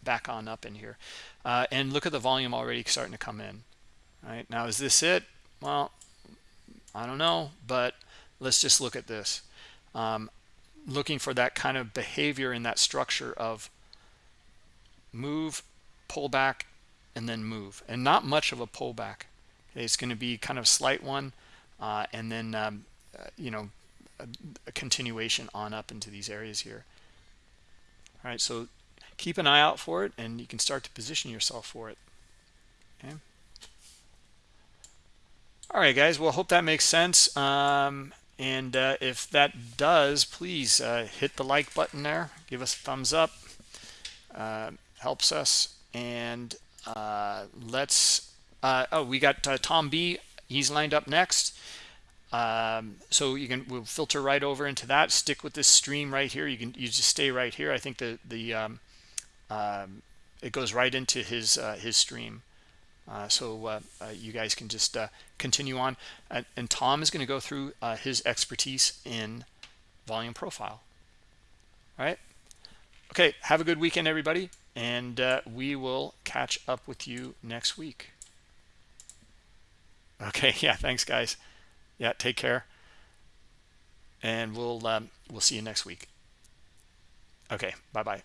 back on up in here. Uh, and look at the volume already starting to come in right? Now is this it? Well I don't know but let's just look at this. Um, looking for that kind of behavior in that structure of move pull back and then move. And not much of a pullback. It's going to be kind of slight one uh, and then um, uh, you know a, a continuation on up into these areas here. All right so keep an eye out for it and you can start to position yourself for it. Okay? All right guys well hope that makes sense. Um, and uh, if that does please uh, hit the like button there. Give us a thumbs up. Uh, helps us. And uh, let's uh, oh we got uh, Tom B. He's lined up next um, so you can we'll filter right over into that. Stick with this stream right here. You can you just stay right here. I think the the um, um, it goes right into his uh, his stream. Uh, so uh, uh you guys can just uh, continue on. And, and tom is going to go through uh, his expertise in volume profile. All right okay have a good weekend everybody and we will catch up with you next week. Okay <laughs> yeah thanks guys yeah take care. And we'll um, we'll see you next week. Okay bye bye